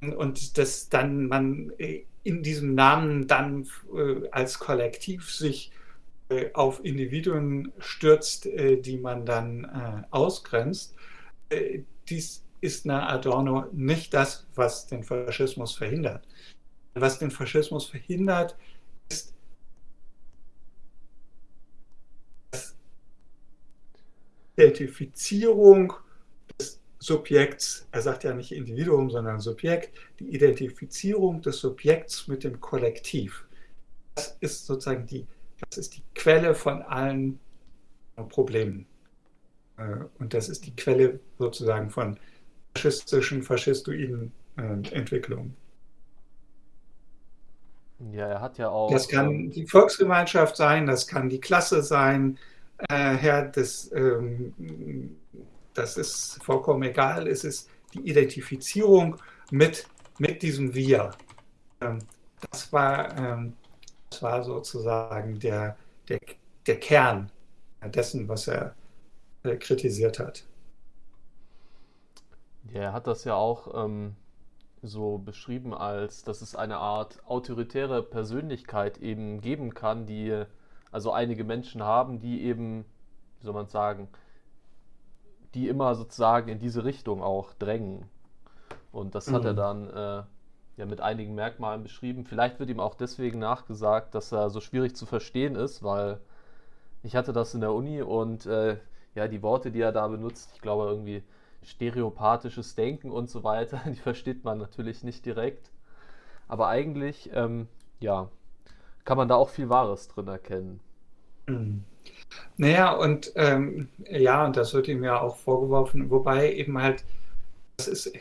Und dass dann man in diesem Namen dann äh, als Kollektiv sich äh, auf Individuen stürzt, äh, die man dann äh, ausgrenzt. Äh, dies ist nach Adorno nicht das, was den Faschismus verhindert. Was den Faschismus verhindert, ist die Identifizierung des Subjekts, er sagt ja nicht Individuum, sondern Subjekt, die Identifizierung des Subjekts mit dem Kollektiv. Das ist sozusagen die, das ist die Quelle von allen Problemen. Äh, Und das ist die Quelle sozusagen von faschistischen, faschistoiden äh, Entwicklungen. Ja, er hat ja Das auch, kann ähm, die Volksgemeinschaft sein, das kann die Klasse sein, äh, Herr, das, ähm, das ist vollkommen egal. Es ist die Identifizierung mit, mit diesem Wir. Ähm, das, war, ähm, das war sozusagen der, der, der Kern dessen, was er äh, kritisiert hat. Ja, er hat das ja auch ähm, so beschrieben, als dass es eine Art autoritäre Persönlichkeit eben geben kann, die also einige Menschen haben, die eben, wie soll man sagen, die immer sozusagen in diese Richtung auch drängen. Und das hat er Mhm. dann äh, ja mit einigen Merkmalen beschrieben. Vielleicht wird ihm auch deswegen nachgesagt, dass er so schwierig zu verstehen ist, weil ich hatte das in der Uni und äh, ja, die Worte, die er da benutzt, ich glaube irgendwie stereopathisches Denken und so weiter, die versteht man natürlich nicht direkt. Aber eigentlich, ähm, ja, kann man da auch viel Wahres drin erkennen. Naja, und ähm, ja, und das wird ihm ja auch vorgeworfen, wobei eben halt, das ist,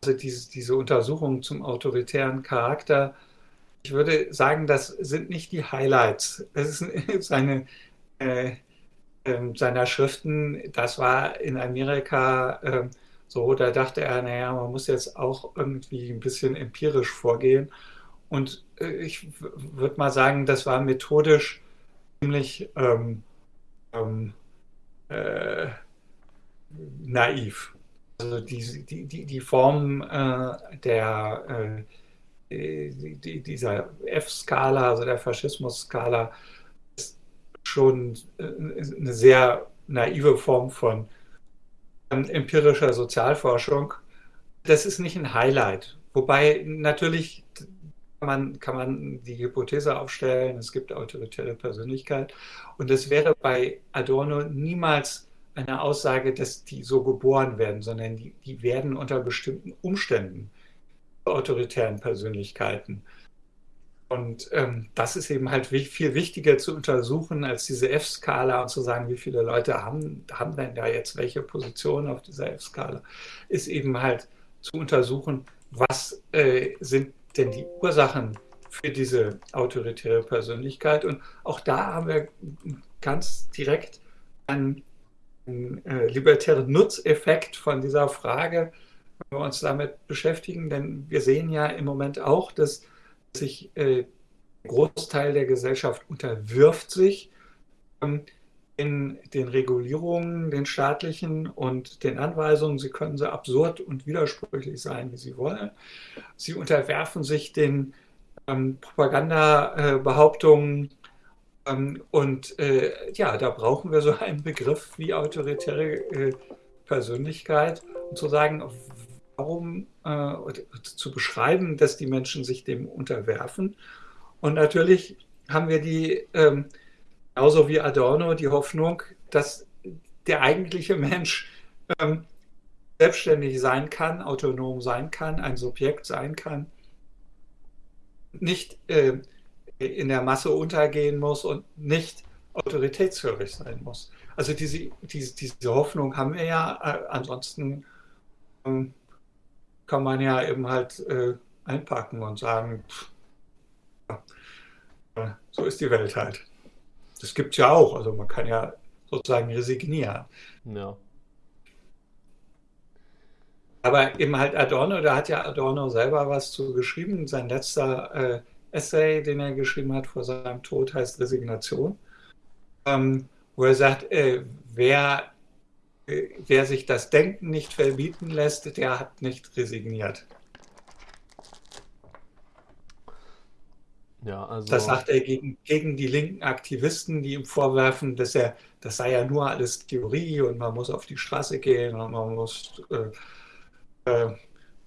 also diese, diese Untersuchung zum autoritären Charakter, ich würde sagen, das sind nicht die Highlights. Das ist seine, äh, äh, seiner Schriften, das war in Amerika äh, so, da dachte er, naja, man muss jetzt auch irgendwie ein bisschen empirisch vorgehen. Und äh, ich würde mal sagen, das war methodisch ziemlich ähm, ähm, äh, naiv. Also die, die, die, die Form äh, der, äh, die, dieser F-Skala, also der Faschismus-Skala, schon äh, eine sehr naive Form von empirischer Sozialforschung. Das ist nicht ein Highlight. Wobei natürlich kann man, kann man die Hypothese aufstellen, es gibt autoritäre Persönlichkeit. Und es wäre bei Adorno niemals eine Aussage, dass die so geboren werden, sondern die, die werden unter bestimmten Umständen autoritären Persönlichkeiten. Und ähm, das ist eben halt viel wichtiger zu untersuchen als diese F-Skala und zu sagen, wie viele Leute haben, haben denn da jetzt welche Position auf dieser F-Skala, ist eben halt zu untersuchen, was äh, sind denn die Ursachen für diese autoritäre Persönlichkeit. Und auch da haben wir ganz direkt einen, einen äh, libertären Nutzeffekt von dieser Frage, wenn wir uns damit beschäftigen. Denn wir sehen ja im Moment auch, dass sich äh, Großteil der Gesellschaft unterwirft sich ähm, in den Regulierungen, den staatlichen und den Anweisungen. Sie können so absurd und widersprüchlich sein, wie sie wollen. Sie unterwerfen sich den ähm, Propagandabehauptungen. Ähm, und äh, ja, da brauchen wir so einen Begriff wie autoritäre äh, Persönlichkeit, um zu sagen, warum äh, zu beschreiben, dass die Menschen sich dem unterwerfen. Und natürlich haben wir die, ähm, genauso wie Adorno, die Hoffnung, dass der eigentliche Mensch ähm, selbstständig sein kann, autonom sein kann, ein Subjekt sein kann, nicht äh, in der Masse untergehen muss und nicht autoritätsführig sein muss. Also diese, diese, diese Hoffnung haben wir ja, äh, ansonsten ähm, kann man ja eben halt äh, einpacken und sagen, pff, ja, so ist die Welt halt. Das gibt es ja auch, also man kann ja sozusagen resignieren. Ja. Aber eben halt Adorno, da hat ja Adorno selber was zu geschrieben. Sein letzter äh, Essay, den er geschrieben hat vor seinem Tod, heißt Resignation, ähm, wo er sagt, äh, wer wer sich das Denken nicht verbieten lässt, der hat nicht resigniert. Ja, also das sagt er gegen, gegen die linken Aktivisten, die ihm vorwerfen, dass er, das sei ja nur alles Theorie und man muss auf die Straße gehen und man muss äh, äh,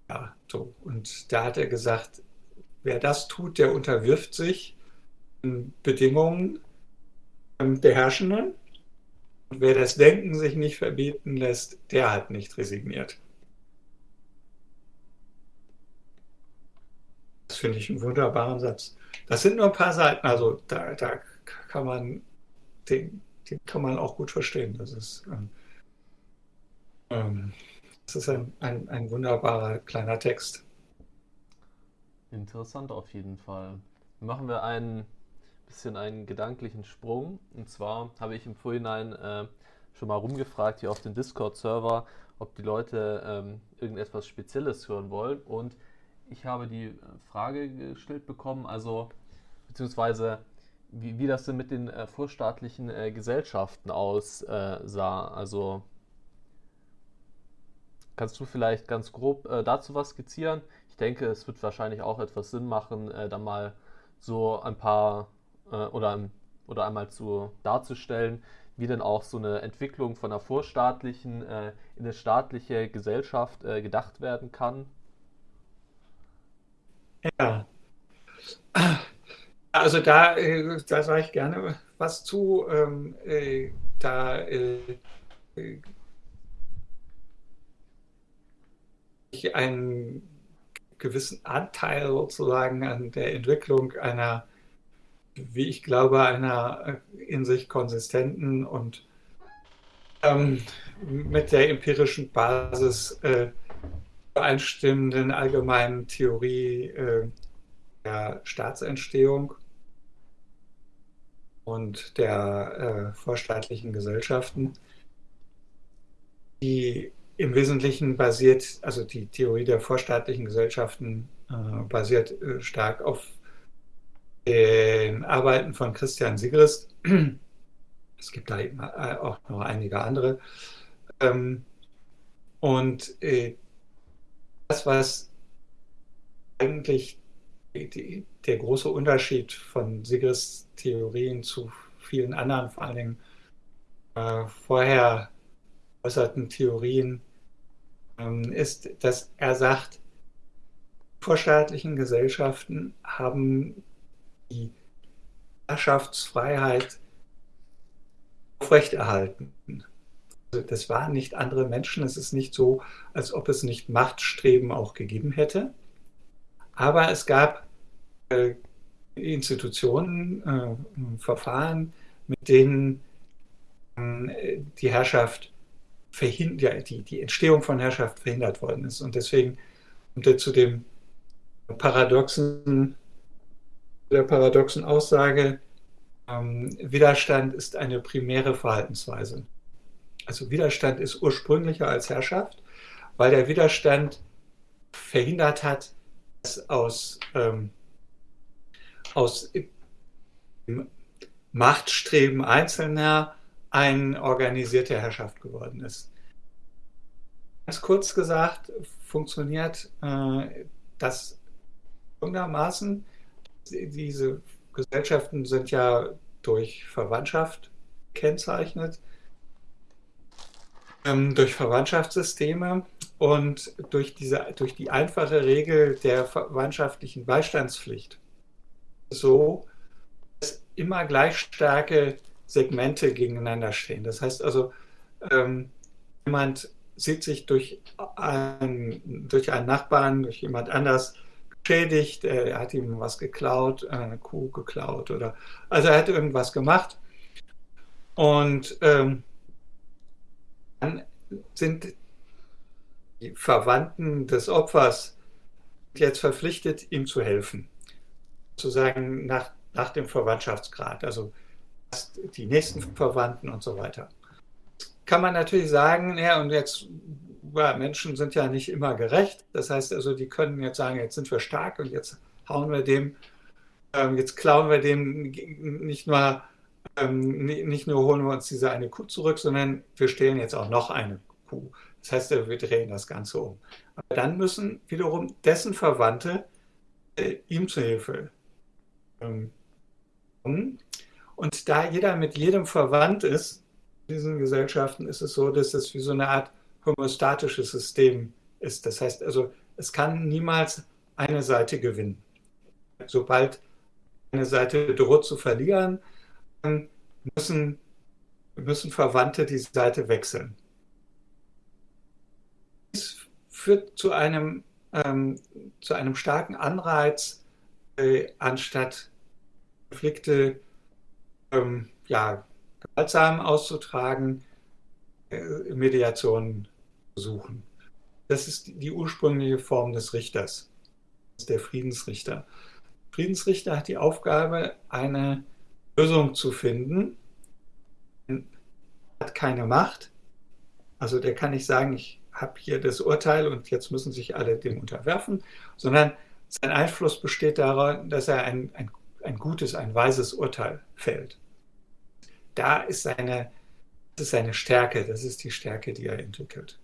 ja, so. Und da hat er gesagt, wer das tut, der unterwirft sich Bedingungen der Herrschenden und wer das Denken sich nicht verbieten lässt, der hat nicht resigniert. Das finde ich einen wunderbaren Satz. Das sind nur ein paar Seiten, also da, da kann man den, den kann man auch gut verstehen. Das ist, ähm, ähm das ist ein, ein, ein wunderbarer kleiner Text. Interessant auf jeden Fall. Machen wir einen bisschen einen gedanklichen Sprung. Und zwar habe ich im Vorhinein äh, schon mal rumgefragt hier auf dem Discord-Server, ob die Leute ähm, irgendetwas Spezielles hören wollen. Und ich habe die Frage gestellt bekommen, also beziehungsweise wie, wie das denn mit den äh, vorstaatlichen äh, Gesellschaften aussah. also kannst du vielleicht ganz grob äh, dazu was skizzieren? Ich denke, es wird wahrscheinlich auch etwas Sinn machen, äh, da mal so ein paar äh, oder, oder einmal zu, darzustellen, wie denn auch so eine Entwicklung von einer vorstaatlichen äh, in eine staatliche Gesellschaft äh, gedacht werden kann? Ja. Also da, äh, da sage ich gerne was zu. Ähm, äh, da äh, einen gewissen Anteil sozusagen an der Entwicklung einer, wie ich glaube, einer in sich konsistenten und ähm, mit der empirischen Basis äh, übereinstimmenden allgemeinen Theorie äh, der Staatsentstehung und der äh, vorstaatlichen Gesellschaften, die im Wesentlichen basiert, also die Theorie der vorstaatlichen Gesellschaften äh, basiert äh, stark auf den Arbeiten von Christian Sigrist. Es gibt da äh, auch noch einige andere. Ähm, und äh, das, was eigentlich der große Unterschied von Sigrists Theorien zu vielen anderen, vor allen Dingen äh, vorher äußerten Theorien, ähm, ist, dass er sagt, vorstaatlichen Gesellschaften haben die Herrschaftsfreiheit aufrechterhalten. Also das waren nicht andere Menschen. Es ist nicht so, als ob es nicht Machtstreben auch gegeben hätte. Aber es gab äh, Institutionen, äh, Verfahren, mit denen äh, die Herrschaft verhindert, die, die Entstehung von Herrschaft verhindert worden ist. Und deswegen kommt er zu dem paradoxen, der paradoxen Aussage, ähm, Widerstand ist eine primäre Verhaltensweise. Also Widerstand ist ursprünglicher als Herrschaft, weil der Widerstand verhindert hat, dass aus, ähm, aus Machtstreben Einzelner eine organisierte Herrschaft geworden ist. Ganz kurz gesagt, funktioniert äh, das folgendermaßen. Diese Gesellschaften sind ja durch Verwandtschaft gekennzeichnet, ähm, durch Verwandtschaftssysteme und durch, diese, durch die einfache Regel der verwandtschaftlichen Beistandspflicht. So, dass immer gleich starke Segmente gegeneinander stehen. Das heißt also, ähm, jemand sieht sich durch, ein, durch einen Nachbarn, durch jemand anders geschädigt, er hat ihm was geklaut, eine Kuh geklaut oder also er hat irgendwas gemacht und ähm, dann sind die Verwandten des Opfers jetzt verpflichtet, ihm zu helfen, sozusagen nach, nach dem Verwandtschaftsgrad, also die nächsten Verwandten und so weiter. Kann man natürlich sagen, ja, und jetzt ja, Menschen sind ja nicht immer gerecht. Das heißt also, die können jetzt sagen, jetzt sind wir stark und jetzt hauen wir dem, ähm, jetzt klauen wir dem nicht nur, ähm, nicht nur holen wir uns diese eine Kuh zurück, sondern wir stehlen jetzt auch noch eine Kuh. Das heißt, wir drehen das Ganze um. Aber dann müssen wiederum dessen Verwandte äh, ihm zu Hilfe ähm, kommen. Und da jeder mit jedem verwandt ist, in diesen Gesellschaften ist es so, dass es wie so eine Art homostatisches System ist. Das heißt also, es kann niemals eine Seite gewinnen. Sobald eine Seite droht zu verlieren, müssen, müssen Verwandte die Seite wechseln. Das führt zu einem, ähm, zu einem starken Anreiz, äh, anstatt Konflikte ähm, ja, gewaltsam auszutragen, äh, Mediation suchen. Das ist die ursprüngliche Form des Richters, der Friedensrichter. Der Friedensrichter hat die Aufgabe, eine Lösung zu finden. Er hat keine Macht. Also der kann nicht sagen, ich habe hier das Urteil und jetzt müssen sich alle dem unterwerfen, sondern sein Einfluss besteht darin, dass er ein, ein, ein gutes, ein weises Urteil fällt. Da ist seine, das ist seine Stärke, das ist die Stärke, die er entwickelt.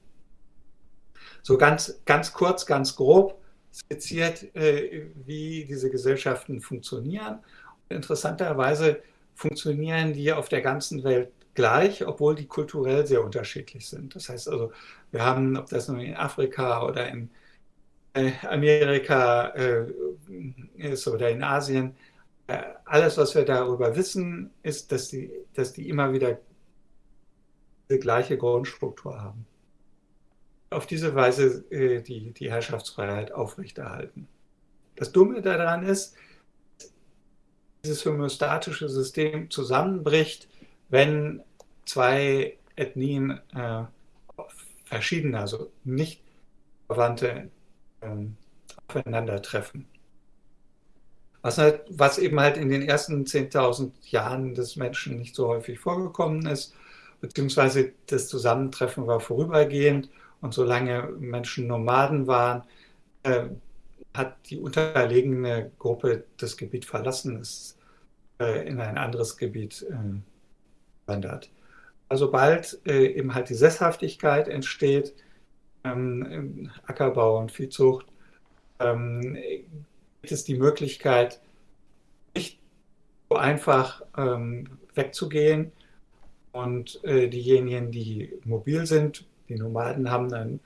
So ganz, ganz kurz, ganz grob skizziert, äh, wie diese Gesellschaften funktionieren. interessanterweise funktionieren die auf der ganzen Welt gleich, obwohl die kulturell sehr unterschiedlich sind. Das heißt also, wir haben, ob das nun in Afrika oder in äh, Amerika äh, ist oder in Asien, äh, alles, was wir darüber wissen, ist, dass die, dass die immer wieder die gleiche Grundstruktur haben. Auf diese Weise äh, die, die Herrschaftsfreiheit aufrechterhalten. Das Dumme daran ist, dieses homöostatische System zusammenbricht, wenn zwei Ethnien äh, verschiedene, also nicht verwandte ähm, aufeinandertreffen. Was, halt, was eben halt in den ersten 10.000 Jahren des Menschen nicht so häufig vorgekommen ist, beziehungsweise das Zusammentreffen war vorübergehend und solange Menschen Nomaden waren, äh, hat die unterlegene Gruppe das Gebiet verlassen, ist äh, in ein anderes Gebiet äh, wandert. Also bald äh, eben halt die Sesshaftigkeit entsteht, ähm, Ackerbau und Viehzucht, ähm, gibt es die Möglichkeit, nicht so einfach ähm, wegzugehen. Und äh, diejenigen, die mobil sind, die Nomaden, haben einen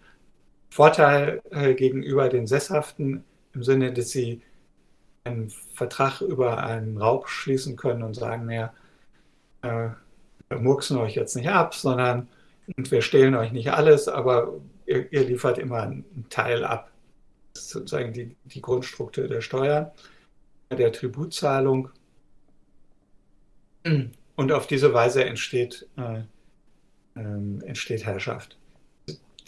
Vorteil äh, gegenüber den Sesshaften im Sinne, dass sie einen Vertrag über einen Raub schließen können und sagen, naja, äh, wir murksen euch jetzt nicht ab, sondern wir stehlen euch nicht alles, aber ihr, ihr liefert immer einen Teil ab sozusagen die, die Grundstruktur der Steuern, der Tributzahlung. Und auf diese Weise entsteht, äh, äh, entsteht Herrschaft.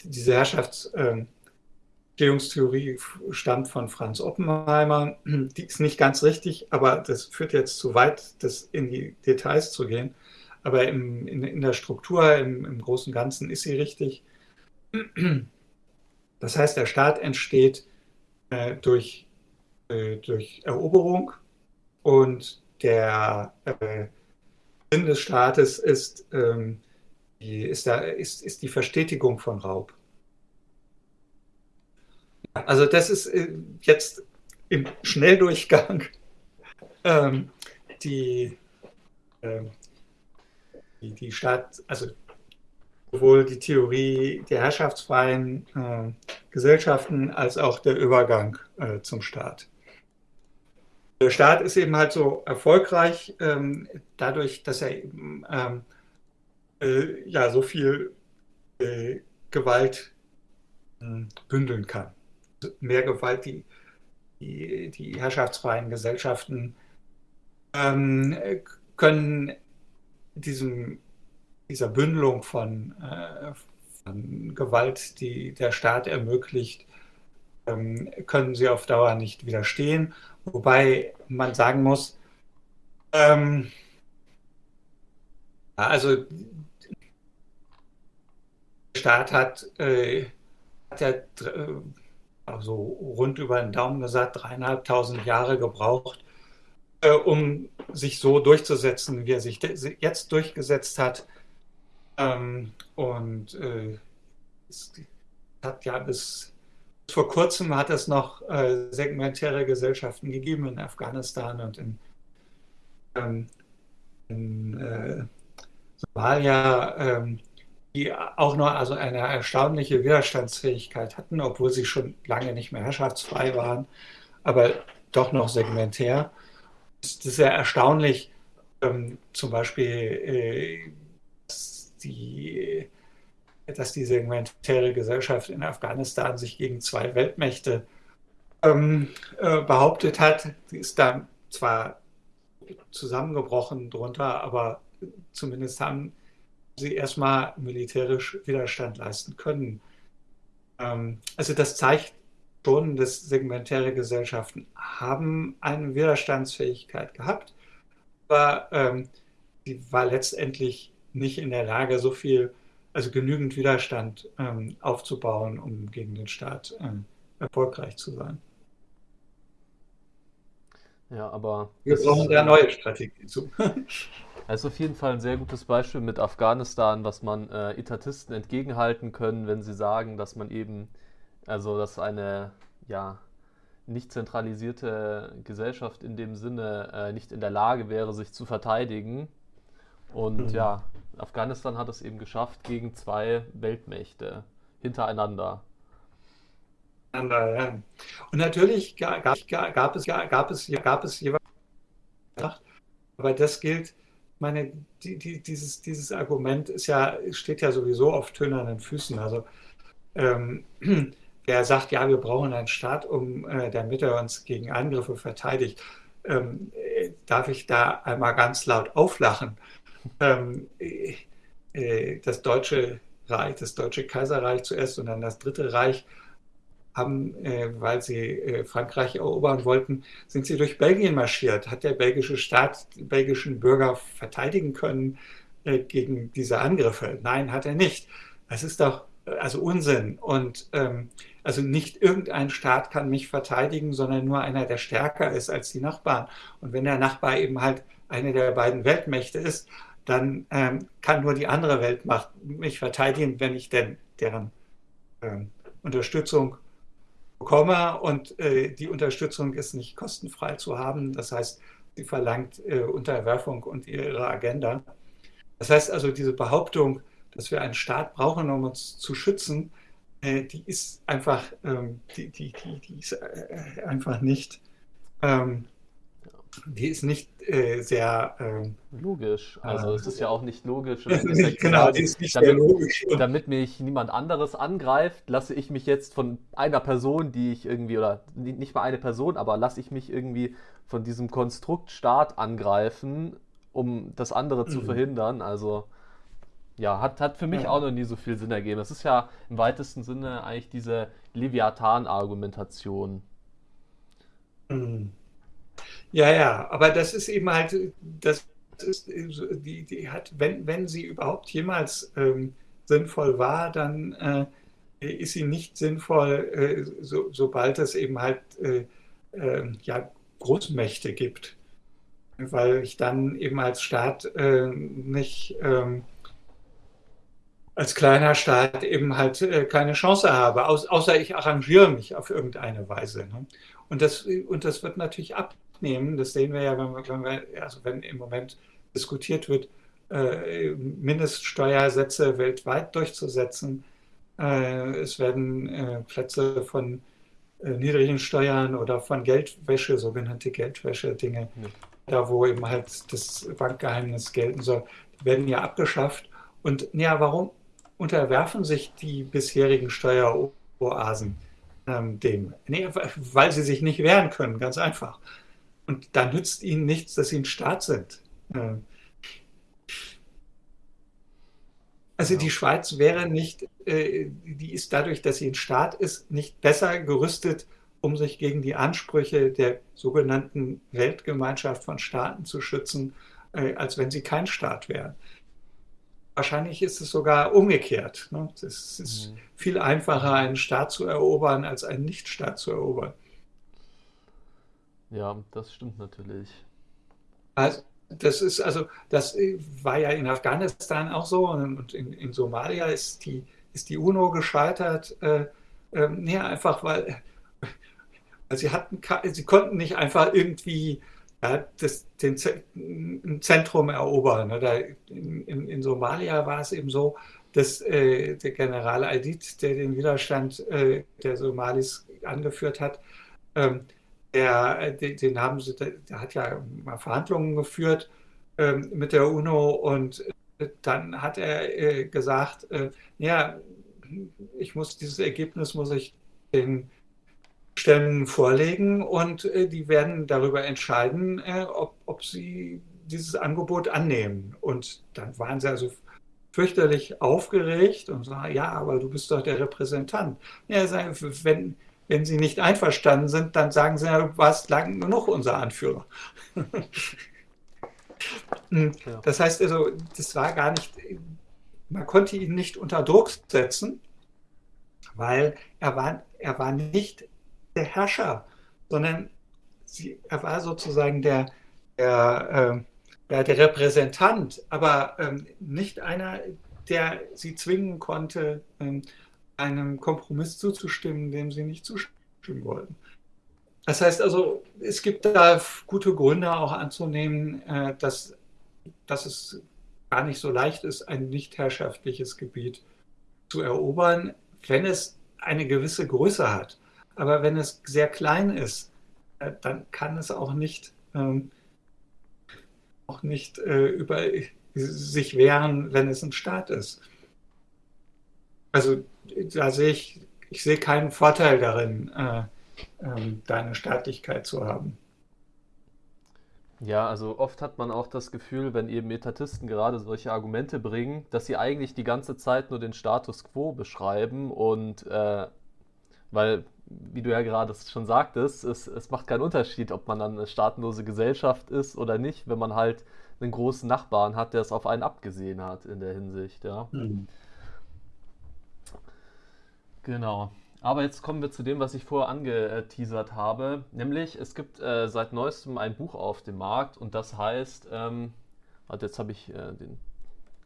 Diese Herrschaftsentstehungstheorie äh, stammt von Franz Oppenheimer. Die ist nicht ganz richtig, aber das führt jetzt zu weit, das in die Details zu gehen. Aber im, in, in, der Struktur, im, im Großen Ganzen ist sie richtig. Das heißt, der Staat entsteht äh, durch, äh, durch Eroberung und der äh, Sinn des Staates ist, ähm, die, ist, da, ist, ist die Verstetigung von Raub. Also das ist äh, jetzt im Schnelldurchgang ähm, die, ähm, die, die Stadt, also sowohl die Theorie der herrschaftsfreien äh, Gesellschaften als auch der Übergang äh, zum Staat. Der Staat ist eben halt so erfolgreich ähm, dadurch, dass er eben ähm, äh, ja so viel äh, Gewalt hm, bündeln kann. Mehr Gewalt, die, die, die herrschaftsfreien Gesellschaften ähm, können diesem dieser Bündelung von, äh, von, Gewalt, die der Staat ermöglicht, ähm, können sie auf Dauer nicht widerstehen. Wobei man sagen muss, ähm, also Staat hat, äh, hat ja äh, also rund über den Daumen gesagt, dreieinhalbtausend Jahre gebraucht, äh, um sich so durchzusetzen, wie er sich jetzt durchgesetzt hat. Ähm, und äh, es hat ja bis, bis, vor kurzem hat es noch äh, segmentäre Gesellschaften gegeben in Afghanistan und in, ähm, in äh, Somalia, ähm, die auch noch also eine erstaunliche Widerstandsfähigkeit hatten, obwohl sie schon lange nicht mehr herrschaftsfrei waren, aber doch noch segmentär. Es ist sehr erstaunlich, ähm, zum Beispiel äh, die, dass die segmentäre Gesellschaft in Afghanistan sich gegen zwei Weltmächte ähm, äh, behauptet hat. Die ist dann zwar zusammengebrochen drunter, aber zumindest haben sie erstmal militärisch Widerstand leisten können. Ähm, also das zeigt schon, dass segmentäre Gesellschaften haben eine Widerstandsfähigkeit gehabt, aber ähm, die war letztendlich nicht in der Lage, so viel, also genügend Widerstand ähm, aufzubauen, um gegen den Staat ähm, erfolgreich zu sein. Ja, aber. Wir brauchen da neue Strategien zu. Es ist auf jeden Fall ein sehr gutes Beispiel mit Afghanistan, was man äh, Etatisten entgegenhalten können, wenn sie sagen, dass man eben, also dass eine ja, nicht zentralisierte Gesellschaft in dem Sinne äh, nicht in der Lage wäre, sich zu verteidigen. Und mhm. ja, Afghanistan hat es eben geschafft gegen zwei Weltmächte hintereinander. Und natürlich gab, gab, es, gab, es, gab es jeweils, aber das gilt, meine, die, die, dieses, dieses Argument ist ja, steht ja sowieso auf tönernen Füßen. Also ähm, der sagt, ja, wir brauchen einen Staat, um, äh, damit er uns gegen Angriffe verteidigt, ähm, äh, darf ich da einmal ganz laut auflachen. Ähm, äh, äh, das Deutsche Reich, das Deutsche Kaiserreich zuerst und dann das Dritte Reich haben, äh, weil sie äh, Frankreich erobern wollten, sind sie durch Belgien marschiert. Hat der belgische Staat die belgischen Bürger verteidigen können äh, gegen diese Angriffe? Nein, hat er nicht. Das ist doch also Unsinn. Und ähm, also nicht irgendein Staat kann mich verteidigen, sondern nur einer, der stärker ist als die Nachbarn. Und wenn der Nachbar eben halt eine der beiden Weltmächte ist, dann ähm, kann nur die andere Weltmacht mich verteidigen, wenn ich denn deren ähm, Unterstützung bekomme. Und äh, die Unterstützung ist nicht kostenfrei zu haben. Das heißt, sie verlangt äh, Unterwerfung und ihre Agenda. Das heißt also, diese Behauptung, dass wir einen Staat brauchen, um uns zu schützen, äh, die ist einfach, ähm, die, die, die, die ist äh, einfach nicht ähm, die ist nicht äh, sehr ähm, logisch. Also äh, es ist ja auch nicht logisch. nicht, genau, die ist nicht damit, sehr logisch. Damit mich niemand anderes angreift, lasse ich mich jetzt von einer Person, die ich irgendwie, oder nicht mal eine Person, aber lasse ich mich irgendwie von diesem Konstrukt Staat angreifen, um das andere zu mhm. verhindern. Also ja, hat, hat für mich ja. auch noch nie so viel Sinn ergeben. Das ist ja im weitesten Sinne eigentlich diese Leviathan-Argumentation. Mhm. Ja, ja, aber das ist eben halt, das ist, die, die hat, wenn, wenn sie überhaupt jemals ähm, sinnvoll war, dann äh, ist sie nicht sinnvoll, äh, so, sobald es eben halt äh, ähm, ja, Großmächte gibt. Weil ich dann eben als Staat äh, nicht ähm, als kleiner Staat eben halt äh, keine Chance habe, außer ich arrangiere mich auf irgendeine Weise. Ne? Und, das, und das wird natürlich ab, nehmen. Das sehen wir ja, wenn, wir, also wenn im Moment diskutiert wird, äh, Mindeststeuersätze weltweit durchzusetzen. Äh, es werden äh, Plätze von niedrigen Steuern oder von Geldwäsche, sogenannte Geldwäsche-Dinge, ja. da wo eben halt das Bankgeheimnis gelten soll, werden ja abgeschafft. Und ja, warum unterwerfen sich die bisherigen Steueroasen ähm, dem? Nee, weil sie sich nicht wehren können, ganz einfach. Und da nützt ihnen nichts, dass sie ein Staat sind. Also die Schweiz wäre nicht, äh, die ist dadurch, dass sie ein Staat ist, nicht besser gerüstet, um sich gegen die Ansprüche der sogenannten Weltgemeinschaft von Staaten zu schützen, äh, als wenn sie kein Staat wäre. Wahrscheinlich ist es sogar umgekehrt. Ne? Es ist mhm. viel einfacher, einen Staat zu erobern, als einen Nichtstaat zu erobern. Ja, das stimmt natürlich. Also, das ist also, das war ja in Afghanistan auch so und in, in Somalia ist die, ist die UNO gescheitert. Äh, äh, nee, einfach weil, weil sie hatten, sie konnten nicht einfach irgendwie ja, das, den, ein Zentrum erobern. Oder in, in, in, Somalia war es eben so, dass äh, der General Aidid, der den Widerstand äh, der Somalis angeführt hat, ähm, der, den haben sie, der hat ja mal Verhandlungen geführt ähm, mit der UNO und äh, dann hat er äh, gesagt, äh, ja, ich muss dieses Ergebnis muss ich den Stämmen vorlegen und äh, die werden darüber entscheiden, äh, ob, ob sie dieses Angebot annehmen. Und dann waren sie also fürchterlich aufgeregt und sagen, ja, aber du bist doch der Repräsentant. Ja, wenn, wenn Sie nicht einverstanden sind, dann sagen Sie, du warst lang genug unser Anführer. Hm, das heißt also, das war gar nicht, man konnte ihn nicht unter Druck setzen, weil er war, er war nicht der Herrscher, sondern sie, er war sozusagen der, der, äh, der Repräsentant, aber ähm, nicht einer, der sie zwingen konnte, ähm, einem Kompromiss zuzustimmen, dem sie nicht zustimmen wollten. Das heißt also, es gibt da gute Gründe auch anzunehmen, äh, dass, dass es gar nicht so leicht ist, ein nicht herrschaftliches Gebiet zu erobern, wenn es eine gewisse Größe hat. Aber wenn es sehr klein ist, äh, dann kann es auch nicht, ähm, auch nicht äh, über sich wehren, wenn es ein Staat ist. Also da sehe ich, ich sehe keinen Vorteil darin, äh, ähm, da eine Staatlichkeit zu haben. Ja, also oft hat man auch das Gefühl, wenn eben Etatisten gerade solche Argumente bringen, dass sie eigentlich die ganze Zeit nur den Status quo beschreiben und äh, weil, wie du ja gerade schon sagtest, es, es macht keinen Unterschied, ob man dann eine staatenlose Gesellschaft ist oder nicht, wenn man halt einen großen Nachbarn hat, der es auf einen abgesehen hat in der Hinsicht, ja. Mhm. Genau. Aber jetzt kommen wir zu dem, was ich vorher angeteasert habe. Nämlich, es gibt äh, seit neuestem ein Buch auf dem Markt und das heißt, ähm, warte, jetzt habe ich äh, den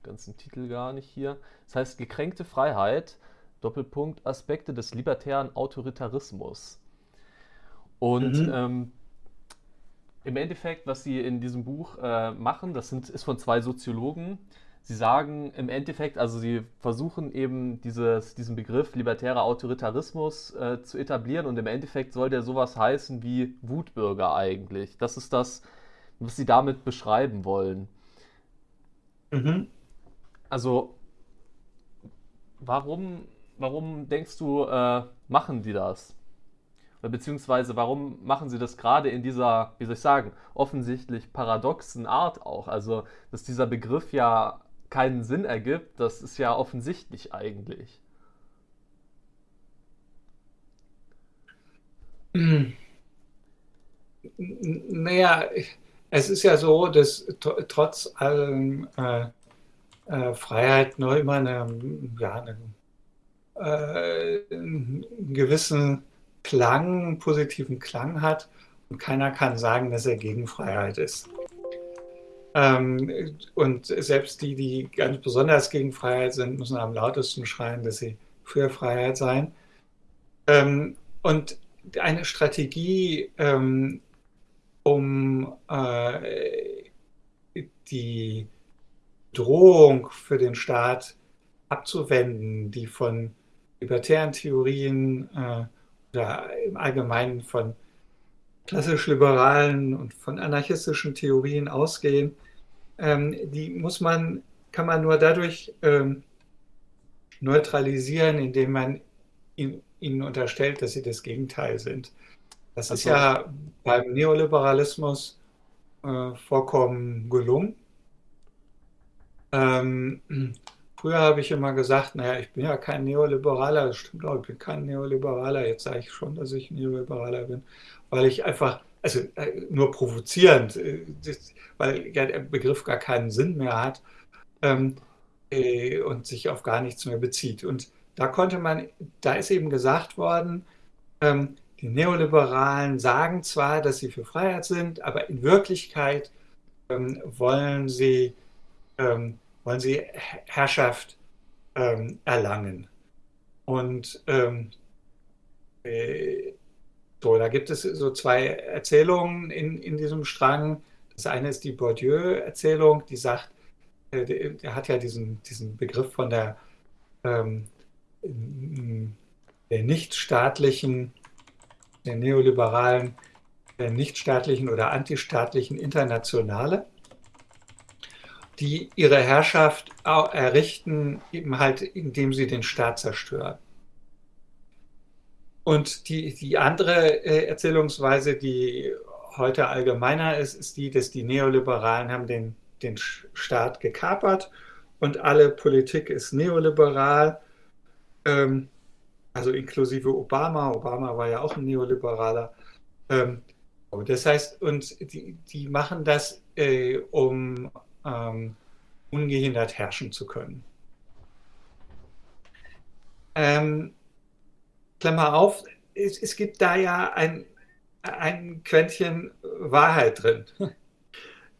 ganzen Titel gar nicht hier. Das heißt Gekränkte Freiheit, Doppelpunkt, Aspekte des libertären Autoritarismus. Und Mhm. ähm, im Endeffekt, was sie in diesem Buch äh, machen, das sind, ist von zwei Soziologen. Sie sagen im Endeffekt, also sie versuchen eben dieses, diesen Begriff libertärer Autoritarismus äh, zu etablieren und im Endeffekt soll der sowas heißen wie Wutbürger eigentlich. Das ist das, was sie damit beschreiben wollen. Mhm. Also warum, warum denkst du, äh, machen die das? Oder beziehungsweise warum machen sie das gerade in dieser, wie soll ich sagen, offensichtlich paradoxen Art auch? Also, dass dieser Begriff ja keinen Sinn ergibt, das ist ja offensichtlich eigentlich. N- Naja, es ist ja so, dass tr- trotz allem äh, äh, Freiheit noch immer eine, ja, eine, äh, einen gewissen Klang, positiven Klang hat und keiner kann sagen, dass er gegen Freiheit ist. Ähm, und selbst die, die ganz besonders gegen Freiheit sind, müssen am lautesten schreien, dass sie für Freiheit seien. Ähm, und eine Strategie, ähm, um äh, die Drohung für den Staat abzuwenden, die von libertären Theorien äh, oder im Allgemeinen von klassisch-liberalen und von anarchistischen Theorien ausgehen, ähm, die muss man, kann man nur dadurch ähm, neutralisieren, indem man ihn, ihnen unterstellt, dass sie das Gegenteil sind. Das ist ja beim Neoliberalismus äh, vollkommen gelungen. Ähm, früher habe ich immer gesagt, naja, ich bin ja kein Neoliberaler, das stimmt auch, ich bin kein Neoliberaler, jetzt sage ich schon, dass ich Neoliberaler bin, weil ich einfach, also äh, nur provozierend, äh, weil ja der Begriff gar keinen Sinn mehr hat ähm, äh, und sich auf gar nichts mehr bezieht. Und da konnte man, da ist eben gesagt worden, ähm, die Neoliberalen sagen zwar, dass sie für Freiheit sind, aber in Wirklichkeit ähm, wollen sie ähm, wollen sie Herrschaft ähm, erlangen. Und ähm, äh, so, da gibt es so zwei Erzählungen in, in diesem Strang. Das eine ist die Bourdieu-Erzählung, die sagt, äh, der, hat ja diesen, diesen Begriff von der, ähm, der nichtstaatlichen, der neoliberalen, der nichtstaatlichen oder antistaatlichen Internationale die ihre Herrschaft errichten, eben halt, indem sie den Staat zerstören. Und die, die andere äh, Erzählungsweise, die heute allgemeiner ist, ist die, dass die Neoliberalen haben den, den Staat gekapert und alle Politik ist neoliberal, ähm, also inklusive Obama. Obama war ja auch ein Neoliberaler. Ähm, das heißt, und die, die machen das, äh, um ähm, ungehindert herrschen zu können. Ähm, Klammer auf, es, es, gibt da ja ein, ein Quäntchen Wahrheit drin.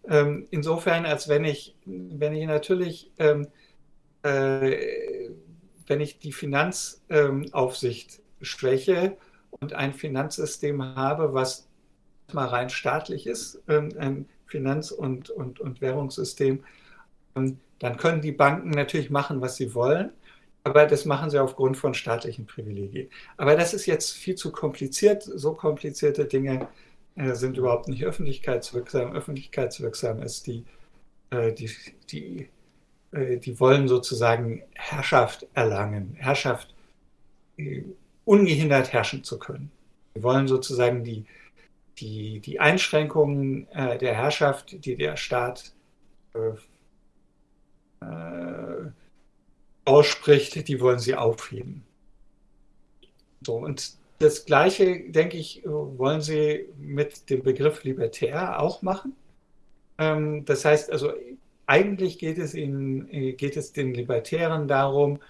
ähm, insofern, als wenn ich, wenn ich natürlich, äh, wenn ich die Finanzaufsicht schwäche und ein Finanzsystem habe, was mal rein staatlich ist, ein Finanz- und, und, und Währungssystem, dann können die Banken natürlich machen, was sie wollen, aber das machen sie aufgrund von staatlichen Privilegien. Aber das ist jetzt viel zu kompliziert. So komplizierte Dinge äh, sind überhaupt nicht öffentlichkeitswirksam. Öffentlichkeitswirksam ist die, äh, die, die, äh, die wollen sozusagen Herrschaft erlangen, Herrschaft ungehindert herrschen zu können. Wir wollen sozusagen die, die, die Einschränkungen äh, der Herrschaft, die der Staat äh, äh, ausspricht, die wollen sie aufheben. So, und das Gleiche, denke ich, wollen sie mit dem Begriff libertär auch machen. Ähm, das heißt also, eigentlich geht es, ihnen, geht es den Libertären darum,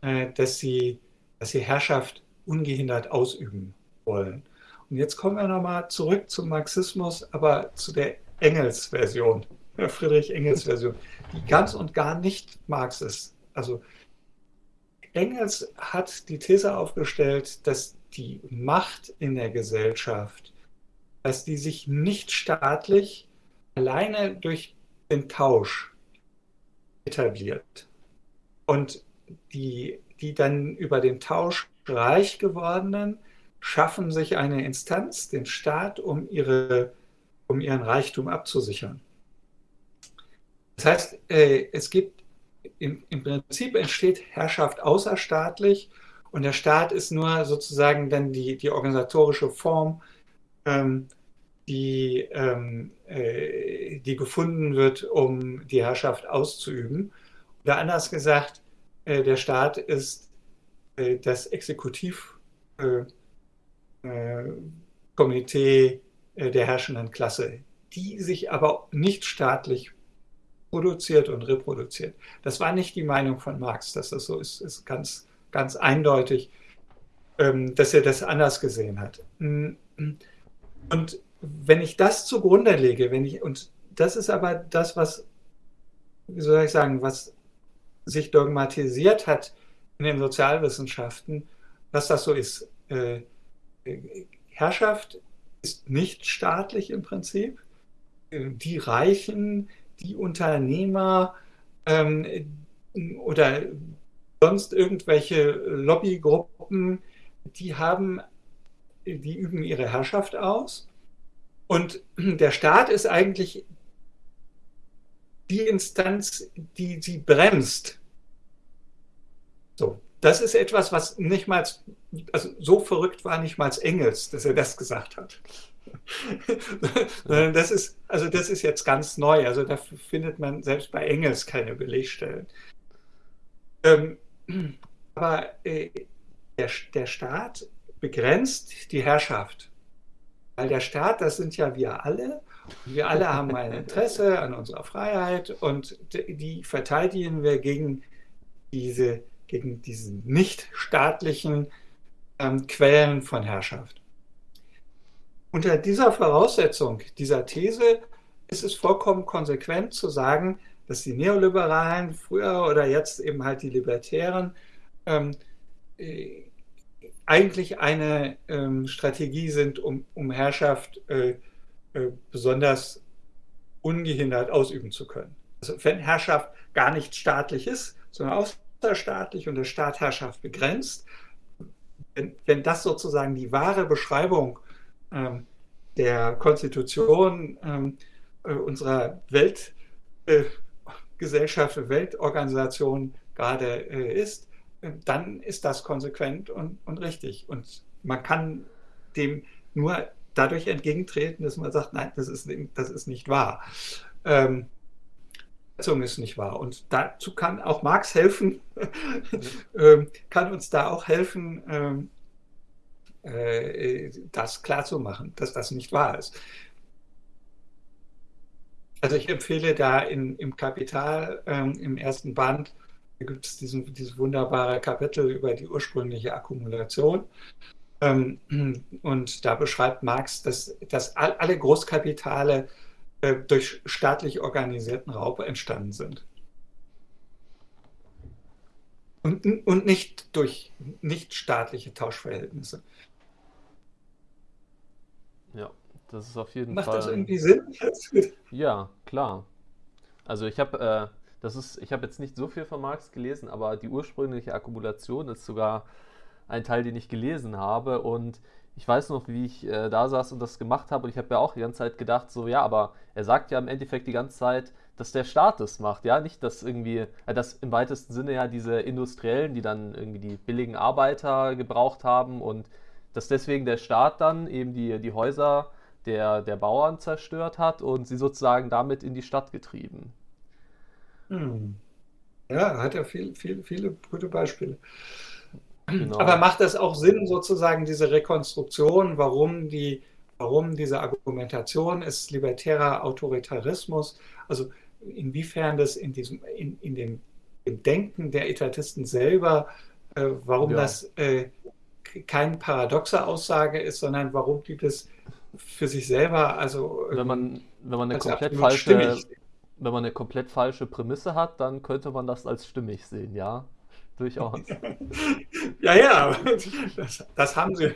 äh, dass, sie, dass sie Herrschaft ungehindert ausüben wollen. Und jetzt kommen wir nochmal zurück zum Marxismus, aber zu der Engels-Version, Friedrich Engels-Version, die ganz und gar nicht Marx ist. Also Engels hat die These aufgestellt, dass die Macht in der Gesellschaft, dass die sich nicht staatlich alleine durch den Tausch etabliert. Und die, die dann über den Tausch reich gewordenen schaffen sich eine Instanz, den Staat, um, ihre, um ihren Reichtum abzusichern. Das heißt, äh, es gibt im, im Prinzip entsteht Herrschaft außerstaatlich und der Staat ist nur sozusagen dann die, die organisatorische Form, ähm, die, ähm, äh, die gefunden wird, um die Herrschaft auszuüben. Oder anders gesagt, äh, der Staat ist äh, das Exekutivkomitee äh, äh, der herrschenden Klasse, die sich aber nicht staatlich produziert und reproduziert. Das war nicht die Meinung von Marx, dass das so ist, ist ganz, ganz eindeutig, ähm, dass er das anders gesehen hat. Und wenn ich das zugrunde lege, wenn ich, und das ist aber das, was, wie soll ich sagen, was sich dogmatisiert hat in den Sozialwissenschaften, dass das so ist. Äh, Herrschaft ist nicht staatlich im Prinzip. Die Reichen, die Unternehmer ähm, oder sonst irgendwelche Lobbygruppen, die haben, die üben ihre Herrschaft aus. Und der Staat ist eigentlich die Instanz, die sie bremst. Das ist etwas, was nicht mal, also so verrückt war nicht mal Engels, dass er das gesagt hat. das ist, also das ist jetzt ganz neu. Also da findet man selbst bei Engels keine Belegstellen. Ähm, aber äh, der, der Staat begrenzt die Herrschaft. Weil der Staat, das sind ja wir alle. wir alle haben ein Interesse an unserer Freiheit und die verteidigen wir gegen diese, gegen diese nicht staatlichen ähm, Quellen von Herrschaft. Unter dieser Voraussetzung, dieser These, ist es vollkommen konsequent zu sagen, dass die Neoliberalen früher oder jetzt eben halt die Libertären ähm, äh, eigentlich eine ähm, Strategie sind, um, um Herrschaft äh, äh, besonders ungehindert ausüben zu können. Also wenn Herrschaft gar nicht staatlich ist, sondern außerstaatlich und der Staat Herrschaft begrenzt, wenn, wenn das sozusagen die wahre Beschreibung ähm, der Konstitution ähm, äh, unserer Weltgesellschaft, äh, Weltorganisation gerade äh, ist, äh, dann ist das konsequent und, und richtig. Und man kann dem nur dadurch entgegentreten, dass man sagt, nein, das ist, das ist nicht wahr. Ähm, ist nicht wahr. Und dazu kann auch Marx helfen, ähm, kann uns da auch helfen, ähm, äh, das klarzumachen, dass das nicht wahr ist. Also ich empfehle da in, im Kapital, ähm, im ersten Band, gibt es diesen, dieses wunderbare Kapitel über die ursprüngliche Akkumulation. Ähm, und da beschreibt Marx, dass, dass alle Großkapitale durch staatlich organisierten Raub entstanden sind. Und, und nicht durch nicht staatliche Tauschverhältnisse. Ja, das ist auf jeden Macht Fall. das irgendwie Sinn? Ja, klar. Also ich habe, äh, das ist, ich habe jetzt nicht so viel von Marx gelesen, aber die ursprüngliche Akkumulation ist sogar ein Teil, den ich gelesen habe und ich weiß noch, wie ich äh, da saß und das gemacht habe und ich habe ja auch die ganze Zeit gedacht, so ja, aber er sagt ja im Endeffekt die ganze Zeit, dass der Staat das macht, ja, nicht, dass irgendwie, äh, dass im weitesten Sinne ja diese Industriellen, die dann irgendwie die billigen Arbeiter gebraucht haben und dass deswegen der Staat dann eben die, die Häuser der, der Bauern zerstört hat und sie sozusagen damit in die Stadt getrieben. Hm. Ja, hat er viel, viel, viele gute Beispiele. Genau. Aber macht das auch Sinn, sozusagen diese Rekonstruktion, warum, die, warum diese Argumentation ist libertärer Autoritarismus? Also inwiefern das in, diesem, in, in dem, im Denken der Etatisten selber, äh, warum ja. das äh, keine paradoxe Aussage ist, sondern warum die das für sich selber, also wenn man, wenn man eine komplett falsche, wenn man eine komplett falsche Prämisse hat, dann könnte man das als stimmig sehen, ja, durchaus. ja, ja, das, das haben sie.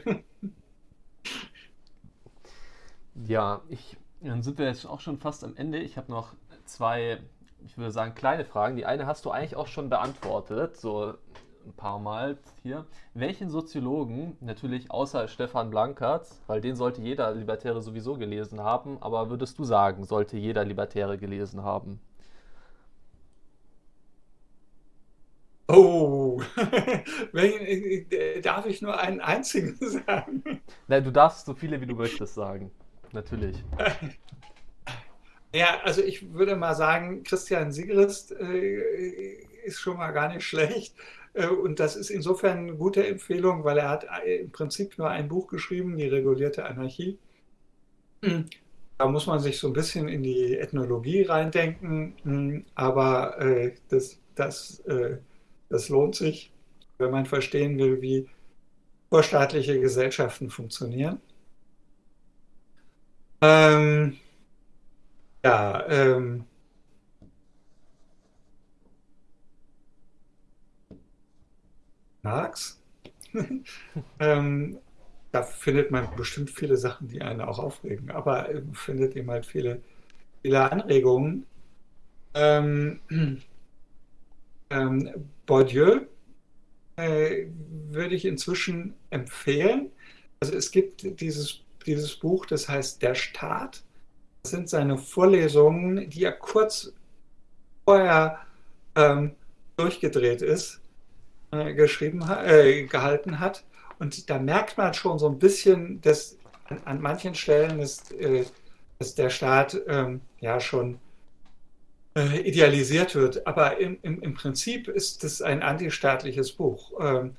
Ja, ich, dann sind wir jetzt auch schon fast am Ende. Ich habe noch zwei, ich würde sagen, kleine Fragen. Die eine hast du eigentlich auch schon beantwortet, so ein paar Mal hier. Welchen Soziologen, natürlich außer Stefan Blankert, weil den sollte jeder Libertäre sowieso gelesen haben, aber würdest du sagen, sollte jeder Libertäre gelesen haben? Oh, darf ich nur einen einzigen sagen? Nein, du darfst so viele wie du möchtest sagen. Natürlich. Ja, also ich würde mal sagen, Christian Sigrist äh, ist schon mal gar nicht schlecht. Äh, und das ist insofern eine gute Empfehlung, weil er hat äh, im Prinzip nur ein Buch geschrieben, Die regulierte Anarchie. Da muss man sich so ein bisschen in die Ethnologie reindenken, hm, aber äh, das, das, das lohnt sich, wenn man verstehen will, wie vorstaatliche Gesellschaften funktionieren. Ähm, ja, ähm, Marx. ähm, da findet man bestimmt viele Sachen, die einen auch aufregen, aber findet eben halt viele, viele Anregungen. Ähm, ähm, Bourdieu äh, würde ich inzwischen empfehlen. Also es gibt dieses, dieses Buch, das heißt Der Staat. Das sind seine Vorlesungen, die er kurz vorher ähm, durchgedreht ist äh, geschrieben, äh, gehalten hat. Und da merkt man schon so ein bisschen, dass an, an manchen Stellen ist, äh, dass der Staat ähm, ja schon äh, idealisiert wird. Aber im, im, im Prinzip ist es ein antistaatliches Buch. Ähm,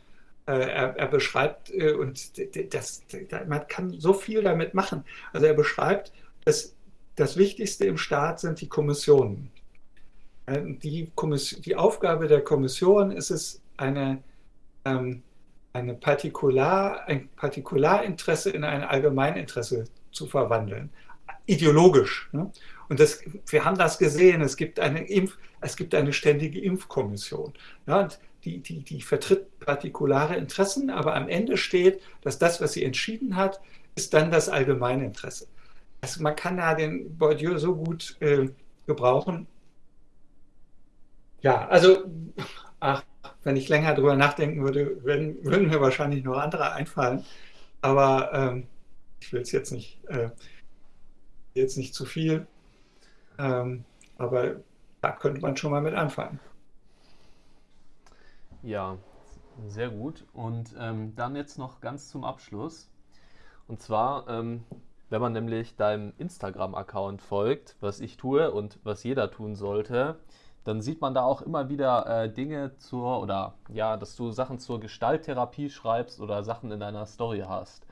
äh, er, er, beschreibt, äh, und das, man kann so viel damit machen. Also er beschreibt, dass das Wichtigste im Staat sind die Kommissionen. Die, Kommission, die Aufgabe der Kommission ist es, eine, ähm, eine Partikular, ein Partikularinteresse in ein Allgemeininteresse zu verwandeln. Ideologisch. Ne? Und das, wir haben das gesehen, es gibt eine, Impf, es gibt eine ständige Impfkommission. Ja, die, die, die vertritt partikulare Interessen, aber am Ende steht, dass das, was sie entschieden hat, ist dann das Allgemeininteresse. Also man kann da den Bourdieu so gut äh, gebrauchen. Ja, also, ach, wenn ich länger drüber nachdenken würde, würden, würden mir wahrscheinlich noch andere einfallen. Aber ähm, ich will es jetzt nicht, äh, jetzt nicht zu viel. Ähm, aber da könnte man schon mal mit anfangen. Ja, sehr gut. Und ähm, dann jetzt noch ganz zum Abschluss. Und zwar, ähm, wenn man nämlich deinem Instagram-Account folgt, was ich tue und was jeder tun sollte, dann sieht man da auch immer wieder äh, Dinge zur, oder ja, dass du Sachen zur Gestalttherapie schreibst oder Sachen in deiner Story hast.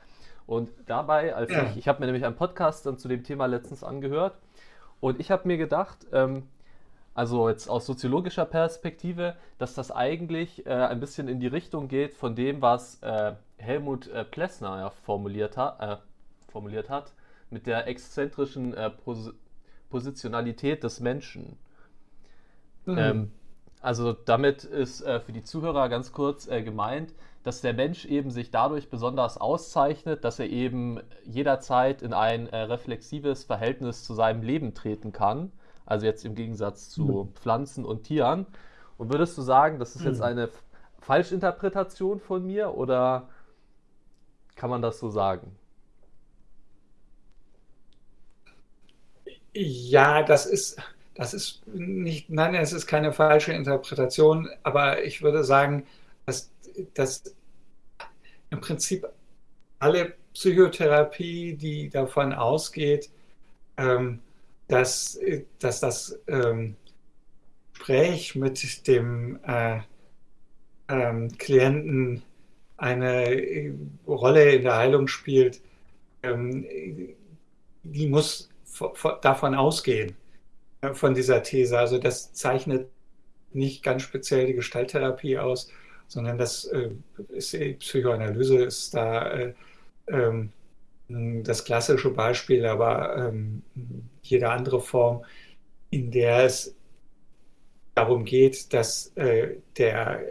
Und dabei, als ja. ich, ich habe mir nämlich einen Podcast dann zu dem Thema letztens angehört und ich habe mir gedacht, ähm, also jetzt aus soziologischer Perspektive, dass das eigentlich äh, ein bisschen in die Richtung geht von dem, was äh, Helmut äh, Plessner ja formuliert, ha äh, formuliert hat, mit der exzentrischen äh, Pos Positionalität des Menschen. Mhm. Ähm, also damit ist äh, für die Zuhörer ganz kurz gemeint, dass der Mensch eben sich dadurch besonders auszeichnet, dass er eben jederzeit in ein äh, reflexives Verhältnis zu seinem Leben treten kann. Also jetzt im Gegensatz zu mhm. Pflanzen und Tieren. Und würdest du sagen, das ist jetzt mhm. eine Falschinterpretation von mir oder Kann man das so sagen? Ja, das ist, das ist nicht, nein, es ist keine falsche Interpretation, aber ich würde sagen, dass, im Prinzip alle Psychotherapie, die davon ausgeht, ähm, dass, dass das ähm, Gespräch mit dem äh, ähm, Klienten eine Rolle in der Heilung spielt, ähm, die muss davon ausgehen, äh, von dieser These. Also das zeichnet nicht ganz speziell die Gestalttherapie aus, sondern das äh, ist, Psychoanalyse ist da äh, ähm, das klassische Beispiel, aber ähm, jede andere Form, in der es darum geht, dass äh, der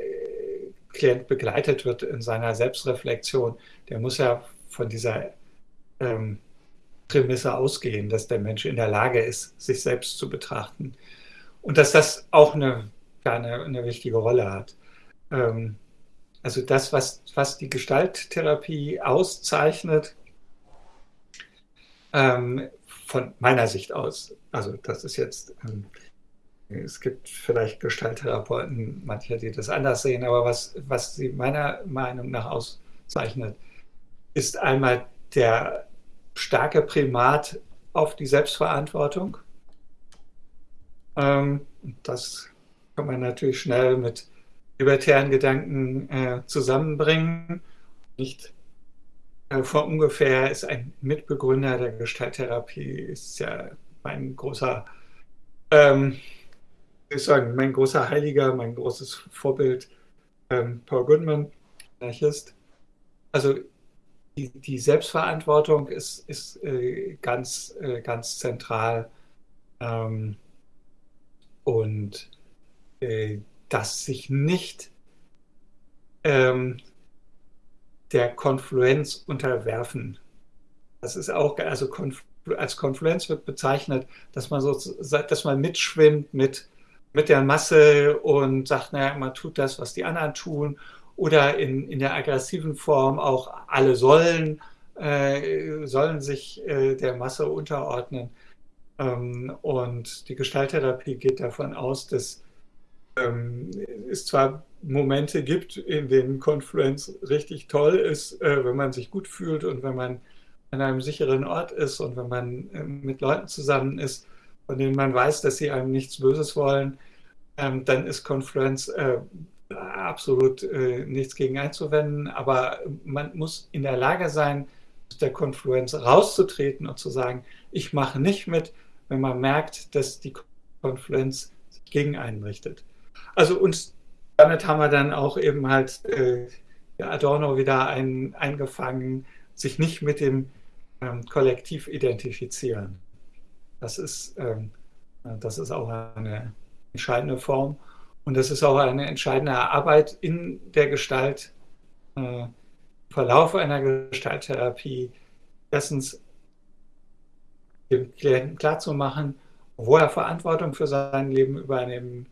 Klient begleitet wird in seiner Selbstreflexion, der muss ja von dieser ähm, Prämisse ausgehen, dass der Mensch in der Lage ist, sich selbst zu betrachten. Und dass das auch eine, eine, eine wichtige Rolle hat. Ähm, also das, was, was die Gestalttherapie auszeichnet, ähm, von meiner Sicht aus, also das ist jetzt, ähm, es gibt vielleicht Gestalttherapeuten, manche, die das anders sehen, aber was, was sie meiner Meinung nach auszeichnet, ist einmal der starke Primat auf die Selbstverantwortung. Ähm, das kann man natürlich schnell mit libertären Gedanken äh, zusammenbringen. Nicht äh, vor ungefähr ist ein Mitbegründer der Gestalttherapie, ist ja mein großer, ähm, ich sagen, mein großer Heiliger, mein großes Vorbild, ähm, Paul Goodman, Anarchist. Also die, die Selbstverantwortung ist, ist äh, ganz, äh, ganz zentral. Ähm, und äh, dass sich nicht ähm, der Konfluenz unterwerfen. Das ist auch, also Konflu als Konfluenz wird bezeichnet, dass man so, dass man mitschwimmt mit, mit der Masse und sagt, naja, man tut das, was die anderen tun. Oder in, in der aggressiven Form auch alle sollen, äh, sollen sich äh, der Masse unterordnen. Ähm, und die Gestalttherapie geht davon aus, dass ähm, es zwar Momente gibt, in denen Confluence richtig toll ist, äh, wenn man sich gut fühlt und wenn man an einem sicheren Ort ist und wenn man äh, mit Leuten zusammen ist, von denen man weiß, dass sie einem nichts Böses wollen, ähm, dann ist Confluence äh, absolut äh, nichts gegen einzuwenden. Aber man muss in der Lage sein, aus der Confluence rauszutreten und zu sagen, ich mache nicht mit, wenn man merkt, dass die Confluence sich gegen einen richtet. Also und damit haben wir dann auch eben halt äh, Adorno wieder ein, eingefangen, sich nicht mit dem ähm, Kollektiv identifizieren. Das ist, ähm, das ist auch eine entscheidende Form und das ist auch eine entscheidende Arbeit in der Gestalt, äh, Verlauf einer Gestalttherapie. Erstens dem Klienten klarzumachen, wo er Verantwortung für sein Leben übernehmen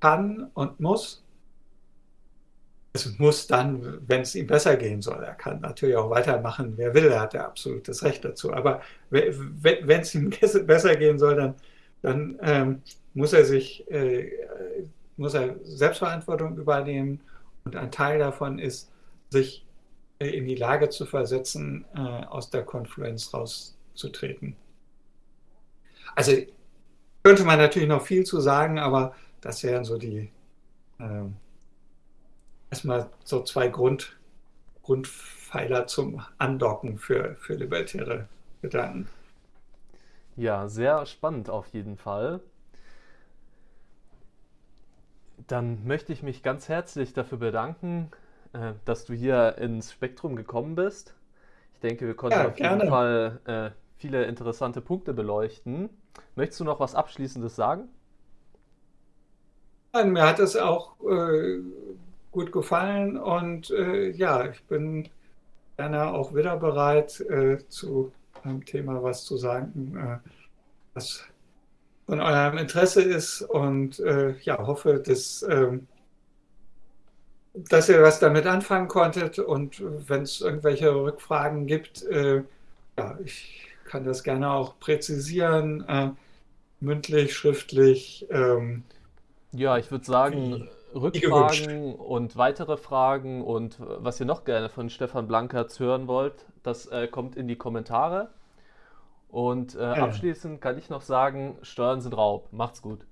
kann und muss. Es muss dann, wenn es ihm besser gehen soll, er kann natürlich auch weitermachen, wer will, er hat ja absolutes Recht dazu. Aber wenn es ihm besser gehen soll, dann, dann ähm, muss er sich, äh, muss er Selbstverantwortung übernehmen und ein Teil davon ist, sich äh, in die Lage zu versetzen, äh, aus der Konfluenz rauszutreten. Also könnte man natürlich noch viel zu sagen, aber das wären so die äh, erstmal so zwei Grund, Grundpfeiler zum Andocken für, für libertäre Gedanken. Ja, sehr spannend auf jeden Fall. Dann möchte ich mich ganz herzlich dafür bedanken, äh, dass du hier ins Spektrum gekommen bist. Ich denke, wir konnten ja, auf jeden Fall äh, viele interessante Punkte beleuchten. Möchtest du noch was Abschließendes sagen? Mir hat es auch äh, gut gefallen und äh, ja, ich bin gerne auch wieder bereit, äh, zu einem Thema was zu sagen, äh, was von eurem Interesse ist und äh, ja, hoffe, dass ähm, dass ihr was damit anfangen konntet und wenn es irgendwelche Rückfragen gibt, äh, ja, ich kann das gerne auch präzisieren, mündlich, schriftlich, ähm, Ja, ich würde sagen, wie, wie. Rückfragen und weitere Fragen und was ihr noch gerne von Stefan Blankertz hören wollt, das äh, kommt in die Kommentare. Und äh, abschließend kann ich noch sagen, Steuern sind Raub. Macht's gut.